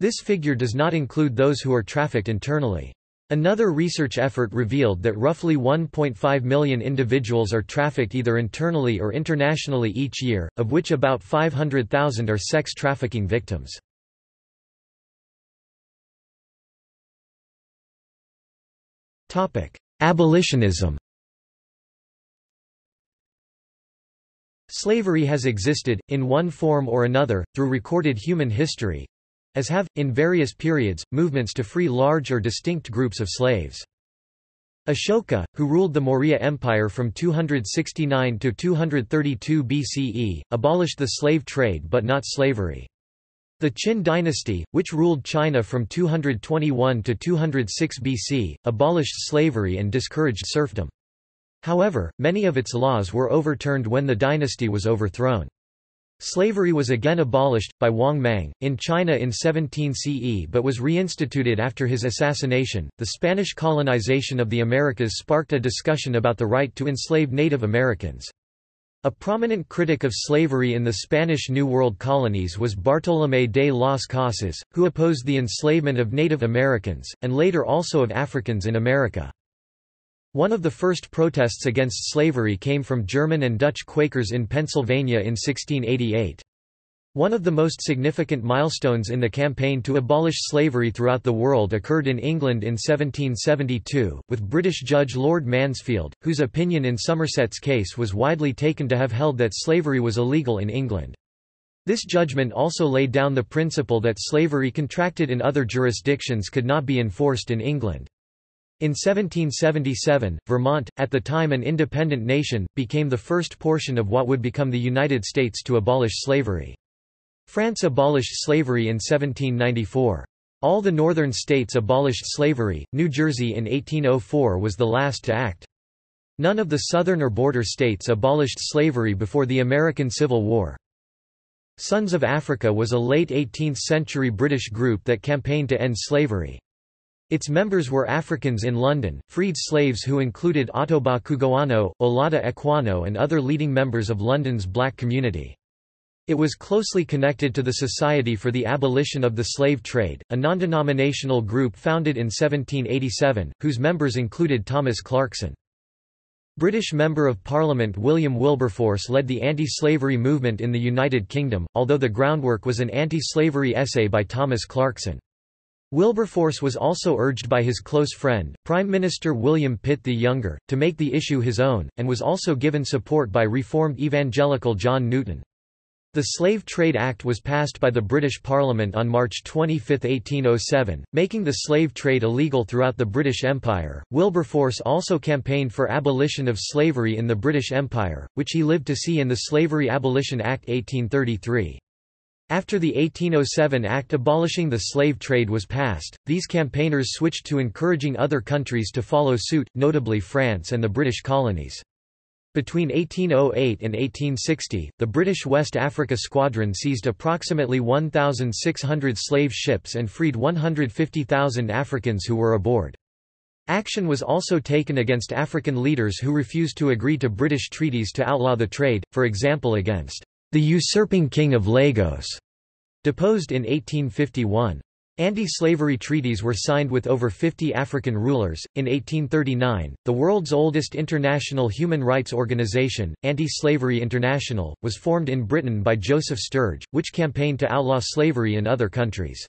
This figure does not include those who are trafficked internally. Another research effort revealed that roughly 1.5 million individuals are trafficked either internally or internationally each year, of which about 500,000 are sex trafficking victims. Topic: Abolitionism Slavery has existed, in one form or another, through recorded human history, as have, in various periods, movements to free large or distinct groups of slaves. Ashoka, who ruled the Maurya Empire from 269 to 232 BCE, abolished the slave trade but not slavery. The Qin dynasty, which ruled China from 221 to 206 BC, abolished slavery and discouraged serfdom. However, many of its laws were overturned when the dynasty was overthrown. Slavery was again abolished, by Wang Mang, in China in 17 CE but was reinstituted after his assassination. The Spanish colonization of the Americas sparked a discussion about the right to enslave Native Americans. A prominent critic of slavery in the Spanish New World colonies was Bartolomé de las Casas, who opposed the enslavement of Native Americans, and later also of Africans in America. One of the first protests against slavery came from German and Dutch Quakers in Pennsylvania in 1688. One of the most significant milestones in the campaign to abolish slavery throughout the world occurred in England in 1772, with British judge Lord Mansfield, whose opinion in Somerset's case was widely taken to have held that slavery was illegal in England. This judgment also laid down the principle that slavery contracted in other jurisdictions could not be enforced in England. In 1777, Vermont, at the time an independent nation, became the first portion of what would become the United States to abolish slavery. France abolished slavery in 1794. All the northern states abolished slavery, New Jersey in 1804 was the last to act. None of the southern or border states abolished slavery before the American Civil War. Sons of Africa was a late 18th-century British group that campaigned to end slavery. Its members were Africans in London, freed slaves who included Ottobah Cugoano, Olaudah Equiano and other leading members of London's black community. It was closely connected to the Society for the Abolition of the Slave Trade, a non-denominational group founded in 1787, whose members included Thomas Clarkson. British Member of Parliament William Wilberforce led the anti-slavery movement in the United Kingdom, although the groundwork was an anti-slavery essay by Thomas Clarkson. Wilberforce was also urged by his close friend, Prime Minister William Pitt the Younger, to make the issue his own, and was also given support by Reformed evangelical John Newton. The Slave Trade Act was passed by the British Parliament on March 25, 1807, making the slave trade illegal throughout the British Empire. Wilberforce also campaigned for abolition of slavery in the British Empire, which he lived to see in the Slavery Abolition Act 1833. After the 1807 Act abolishing the slave trade was passed, these campaigners switched to encouraging other countries to follow suit, notably France and the British colonies. Between 1808 and 1860, the British West Africa Squadron seized approximately 1,600 slave ships and freed 150,000 Africans who were aboard. Action was also taken against African leaders who refused to agree to British treaties to outlaw the trade, for example against the usurping King of Lagos, deposed in 1851. Anti-slavery treaties were signed with over 50 African rulers. In 1839, the world's oldest international human rights organization, Anti-Slavery International, was formed in Britain by Joseph Sturge, which campaigned to outlaw slavery in other countries.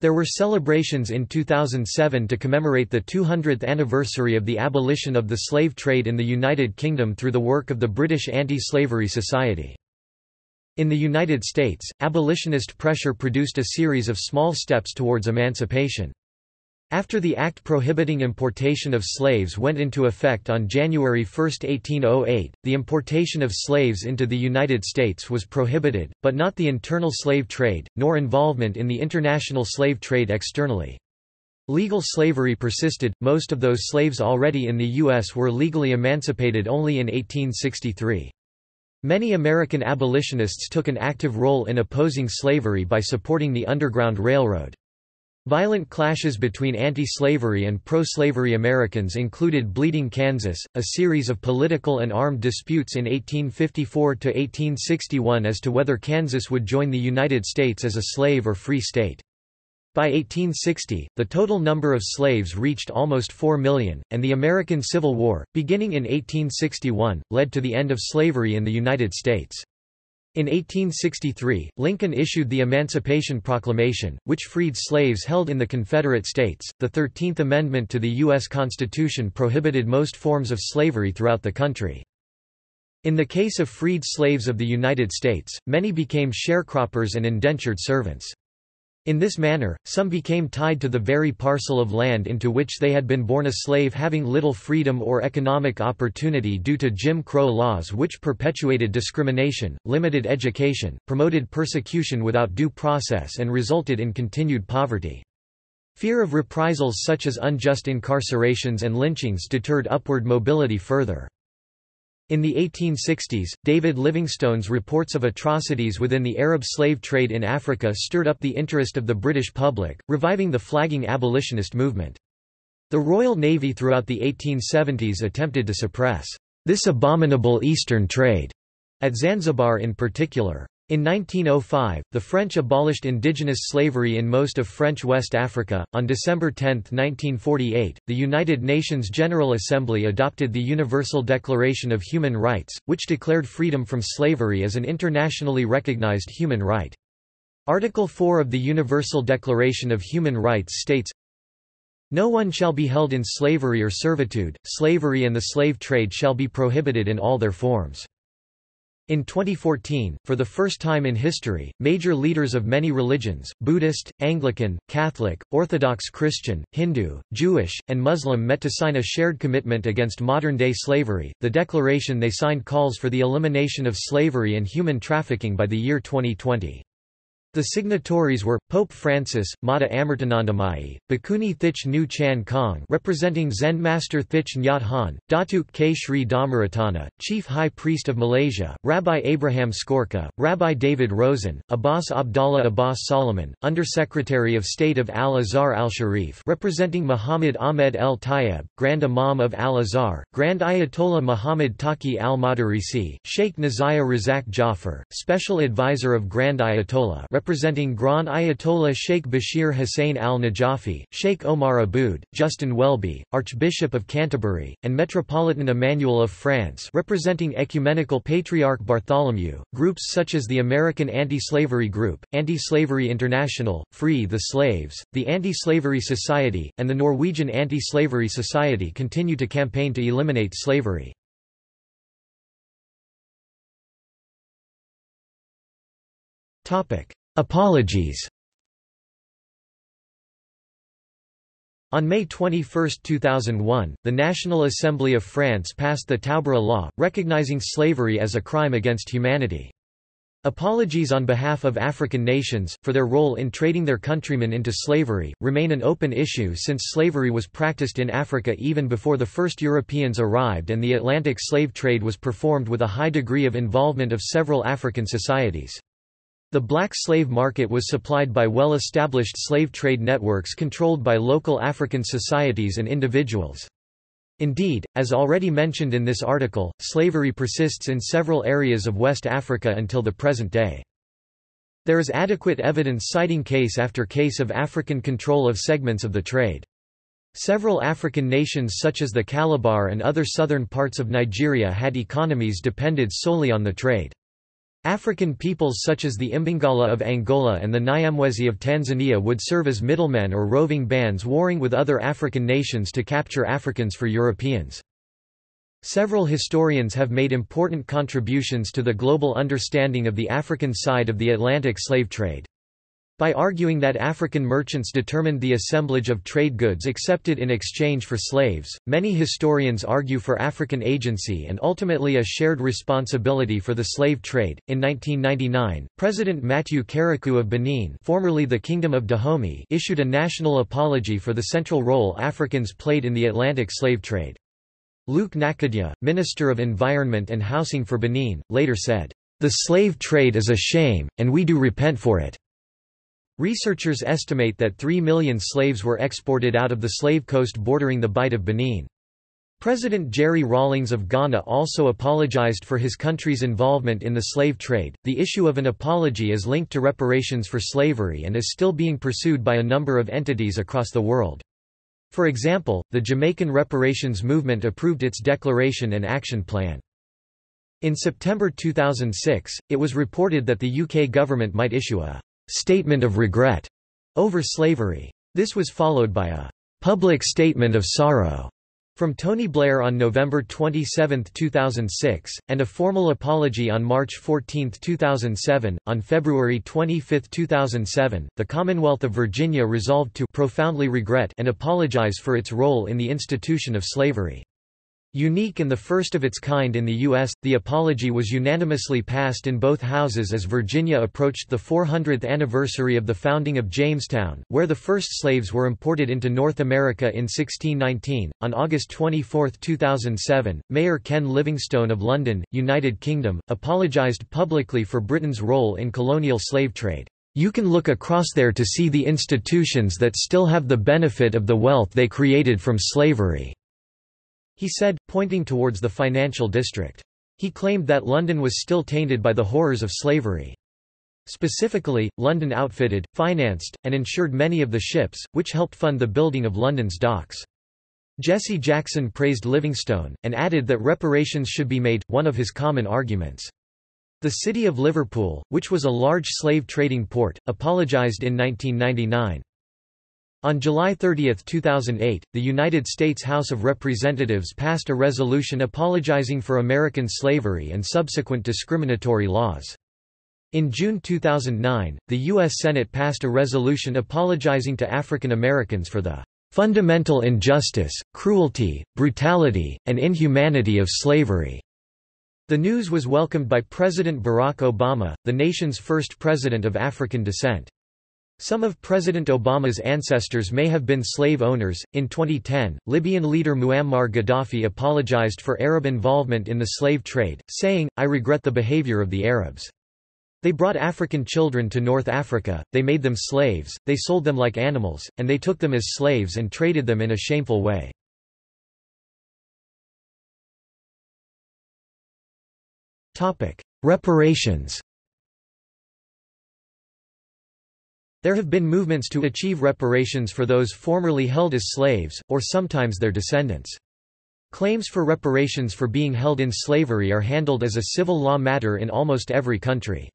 There were celebrations in 2007 to commemorate the 200th anniversary of the abolition of the slave trade in the United Kingdom through the work of the British Anti-Slavery Society. In the United States, abolitionist pressure produced a series of small steps towards emancipation. After the act prohibiting importation of slaves went into effect on January 1, 1808, the importation of slaves into the United States was prohibited, but not the internal slave trade, nor involvement in the international slave trade externally. Legal slavery persisted, most of those slaves already in the U.S. were legally emancipated only in 1863. Many American abolitionists took an active role in opposing slavery by supporting the Underground Railroad. Violent clashes between anti-slavery and pro-slavery Americans included Bleeding Kansas, a series of political and armed disputes in 1854–1861 as to whether Kansas would join the United States as a slave or free state. By 1860, the total number of slaves reached almost 4 million, and the American Civil War, beginning in 1861, led to the end of slavery in the United States. In 1863, Lincoln issued the Emancipation Proclamation, which freed slaves held in the Confederate States. The Thirteenth Amendment to the U.S. Constitution prohibited most forms of slavery throughout the country. In the case of freed slaves of the United States, many became sharecroppers and indentured servants. In this manner, some became tied to the very parcel of land into which they had been born a slave having little freedom or economic opportunity due to Jim Crow laws which perpetuated discrimination, limited education, promoted persecution without due process and resulted in continued poverty. Fear of reprisals such as unjust incarcerations and lynchings deterred upward mobility further. In the 1860s, David Livingstone's reports of atrocities within the Arab slave trade in Africa stirred up the interest of the British public, reviving the flagging abolitionist movement. The Royal Navy throughout the 1870s attempted to suppress this abominable Eastern trade, at Zanzibar in particular. In 1905, the French abolished indigenous slavery in most of French West Africa. On December 10, 1948, the United Nations General Assembly adopted the Universal Declaration of Human Rights, which declared freedom from slavery as an internationally recognized human right. Article 4 of the Universal Declaration of Human Rights states, No one shall be held in slavery or servitude, slavery and the slave trade shall be prohibited in all their forms. In 2014, for the first time in history, major leaders of many religions Buddhist, Anglican, Catholic, Orthodox Christian, Hindu, Jewish, and Muslim met to sign a shared commitment against modern day slavery. The declaration they signed calls for the elimination of slavery and human trafficking by the year 2020. The signatories were Pope Francis, Mata Amritanandamayi, Bhikkhuni Thich Nu Chan Khong, representing Zen Master Thich Nhat Hanh, Datuk K. Sri Dhammaratana, Chief High Priest of Malaysia, Rabbi Abraham Skorka, Rabbi David Rosen, Abbas Abdallah Abbas Solomon, Under-Secretary of State of Al-Azhar al-Sharif, representing Muhammad Ahmed El Tayeb, Grand Imam of Al-Azhar, Grand Ayatollah Muhammad Taqi al-Madarisi, Sheikh Nazia Razak Jafar, Special Advisor of Grand Ayatollah, representing Grand Ayatollah Sheikh Bashir Hussain al-Najafi, Sheikh Omar Aboud, Justin Welby, Archbishop of Canterbury, and Metropolitan Emmanuel of France representing Ecumenical Patriarch Bartholomew, groups such as the American Anti-Slavery Group, Anti-Slavery International, Free the Slaves, the Anti-Slavery Society, and the Norwegian Anti-Slavery Society continue to campaign to eliminate slavery. Topic: Apologies On May 21, 2001, the National Assembly of France passed the Taubira Law, recognizing slavery as a crime against humanity. Apologies on behalf of African nations, for their role in trading their countrymen into slavery, remain an open issue since slavery was practiced in Africa even before the first Europeans arrived and the Atlantic slave trade was performed with a high degree of involvement of several African societies. The black slave market was supplied by well-established slave trade networks controlled by local African societies and individuals. Indeed, as already mentioned in this article, slavery persists in several areas of West Africa until the present day. There is adequate evidence citing case after case of African control of segments of the trade. Several African nations such as the Calabar and other southern parts of Nigeria had economies depended solely on the trade. African peoples such as the Imbangala of Angola and the Nyamwezi of Tanzania would serve as middlemen or roving bands warring with other African nations to capture Africans for Europeans. Several historians have made important contributions to the global understanding of the African side of the Atlantic slave trade. By arguing that African merchants determined the assemblage of trade goods accepted in exchange for slaves, many historians argue for African agency and ultimately a shared responsibility for the slave trade. In 1999, President Mathieu Kérékou of Benin, formerly the Kingdom of Dahomey, issued a national apology for the central role Africans played in the Atlantic slave trade. Luc Gnacadja, Minister of Environment and Housing for Benin, later said, "The slave trade is a shame, and we do repent for it." Researchers estimate that 3 million slaves were exported out of the slave coast bordering the Bight of Benin. President Jerry Rawlings of Ghana also apologized for his country's involvement in the slave trade. The issue of an apology is linked to reparations for slavery and is still being pursued by a number of entities across the world. For example, the Jamaican reparations movement approved its declaration and action plan. In September 2006, it was reported that the UK government might issue a statement of regret over slavery. This was followed by a public statement of sorrow from Tony Blair on November 27, 2006, and a formal apology on March 14, 2007. On February 25, 2007, the Commonwealth of Virginia resolved to profoundly regret and apologize for its role in the institution of slavery. Unique and the first of its kind in the U.S., the apology was unanimously passed in both houses as Virginia approached the 400th anniversary of the founding of Jamestown, where the first slaves were imported into North America in 1619. On August 24, 2007, Mayor Ken Livingstone of London, United Kingdom, apologized publicly for Britain's role in colonial slave trade. You can look across there to see the institutions that still have the benefit of the wealth they created from slavery. He said, pointing towards the financial district. He claimed that London was still tainted by the horrors of slavery. Specifically, London outfitted, financed, and insured many of the ships, which helped fund the building of London's docks. Jesse Jackson praised Livingstone, and added that reparations should be made, one of his common arguments. The city of Liverpool, which was a large slave trading port, apologized in 1999. On July 30, 2008, the United States House of Representatives passed a resolution apologizing for American slavery and subsequent discriminatory laws. In June 2009, the U.S. Senate passed a resolution apologizing to African Americans for the fundamental injustice, cruelty, brutality, and inhumanity of slavery. The news was welcomed by President Barack Obama, the nation's first president of African descent. Some of President Obama's ancestors may have been slave owners. In 2010, Libyan leader Muammar Gaddafi apologized for Arab involvement in the slave trade, saying, I regret the behavior of the Arabs. They brought African children to North Africa, they made them slaves, they sold them like animals, and they took them as slaves and traded them in a shameful way. Reparations There have been movements to achieve reparations for those formerly held as slaves, or sometimes their descendants. Claims for reparations for being held in slavery are handled as a civil law matter in almost every country.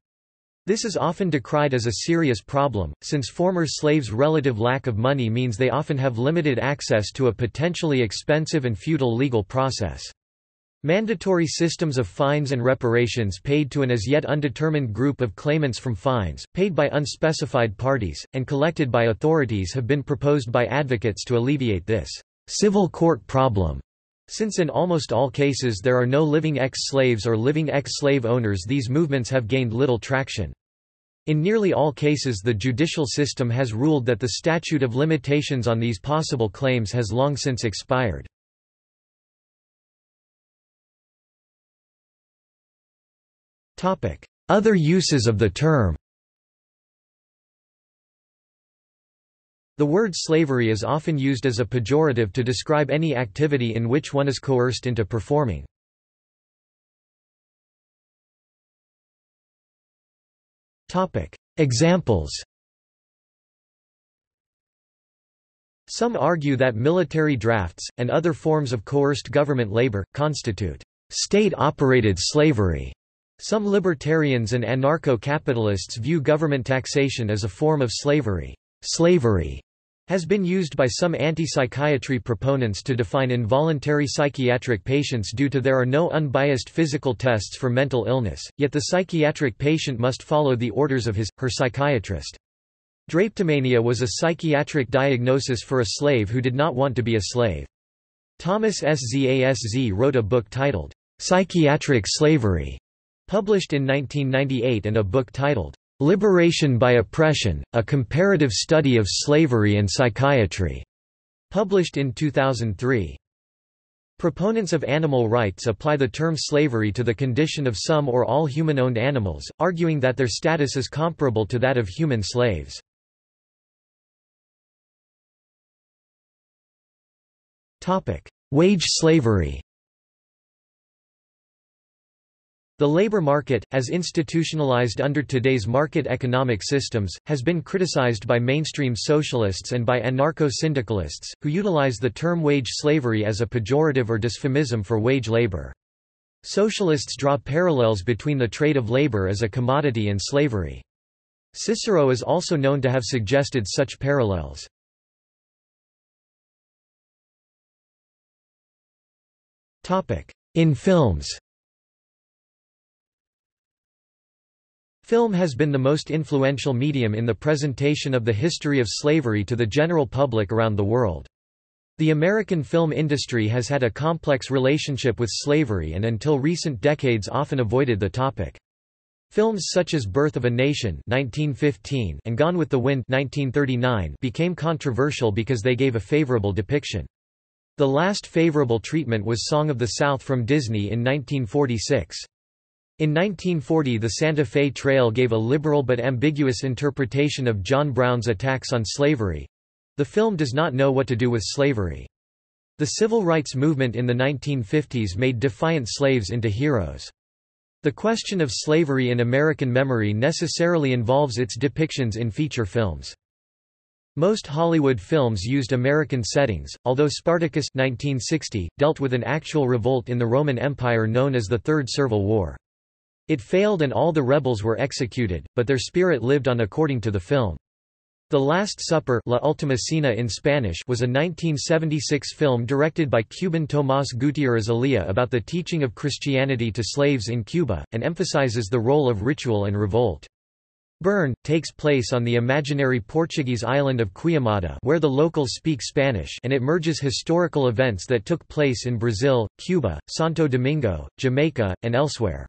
This is often decried as a serious problem, since former slaves' relative lack of money means they often have limited access to a potentially expensive and futile legal process. Mandatory systems of fines and reparations paid to an as yet undetermined group of claimants from fines, paid by unspecified parties, and collected by authorities have been proposed by advocates to alleviate this civil court problem. Since in almost all cases there are no living ex-slaves or living ex-slave owners these movements have gained little traction. In nearly all cases the judicial system has ruled that the statute of limitations on these possible claims has long since expired. Other uses of the term The word slavery is often used as a pejorative to describe any activity in which one is coerced into performing. Examples Some argue that military drafts, and other forms of coerced government labor, constitute state-operated slavery. Some libertarians and anarcho-capitalists view government taxation as a form of slavery. Slavery has been used by some anti-psychiatry proponents to define involuntary psychiatric patients due to there are no unbiased physical tests for mental illness, yet the psychiatric patient must follow the orders of his, her psychiatrist. Drapetomania was a psychiatric diagnosis for a slave who did not want to be a slave. Thomas Szasz wrote a book titled, Psychiatric Slavery, published in 1998 and a book titled, Liberation by Oppression, A Comparative Study of Slavery and Psychiatry, published in 2003. Proponents of animal rights apply the term slavery to the condition of some or all human-owned animals, arguing that their status is comparable to that of human slaves. Wage slavery The labor market, as institutionalized under today's market economic systems, has been criticized by mainstream socialists and by anarcho-syndicalists, who utilize the term wage slavery as a pejorative or dysphemism for wage labor. Socialists draw parallels between the trade of labor as a commodity and slavery. Cicero is also known to have suggested such parallels. In films Film has been the most influential medium in the presentation of the history of slavery to the general public around the world. The American film industry has had a complex relationship with slavery and until recent decades often avoided the topic. Films such as Birth of a Nation 1915 and Gone with the Wind 1939 became controversial because they gave a favorable depiction. The last favorable treatment was Song of the South from Disney in 1946. In 1940 the Santa Fe Trail gave a liberal but ambiguous interpretation of John Brown's attacks on slavery. The film does not know what to do with slavery. The civil rights movement in the 1950s made defiant slaves into heroes. The question of slavery in American memory necessarily involves its depictions in feature films. Most Hollywood films used American settings, although Spartacus 1960, dealt with an actual revolt in the Roman Empire known as the Third Servile War. It failed and all the rebels were executed, but their spirit lived on according to the film. The Last Supper La Última Cena in Spanish was a 1976 film directed by Cuban Tomás Gutiérrez Alea about the teaching of Christianity to slaves in Cuba, and emphasizes the role of ritual and revolt. Burn, takes place on the imaginary Portuguese island of Queimada where the locals speak Spanish and it merges historical events that took place in Brazil, Cuba, Santo Domingo, Jamaica, and elsewhere.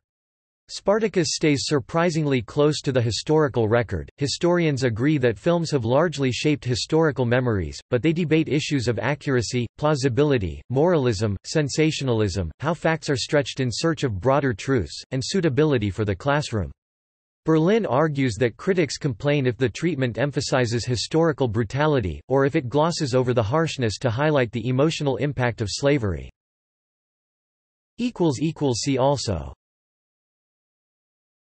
Spartacus stays surprisingly close to the historical record. Historians agree that films have largely shaped historical memories, but they debate issues of accuracy, plausibility, moralism, sensationalism, how facts are stretched in search of broader truths, and suitability for the classroom. Berlin argues that critics complain if the treatment emphasizes historical brutality, or if it glosses over the harshness to highlight the emotional impact of slavery. See also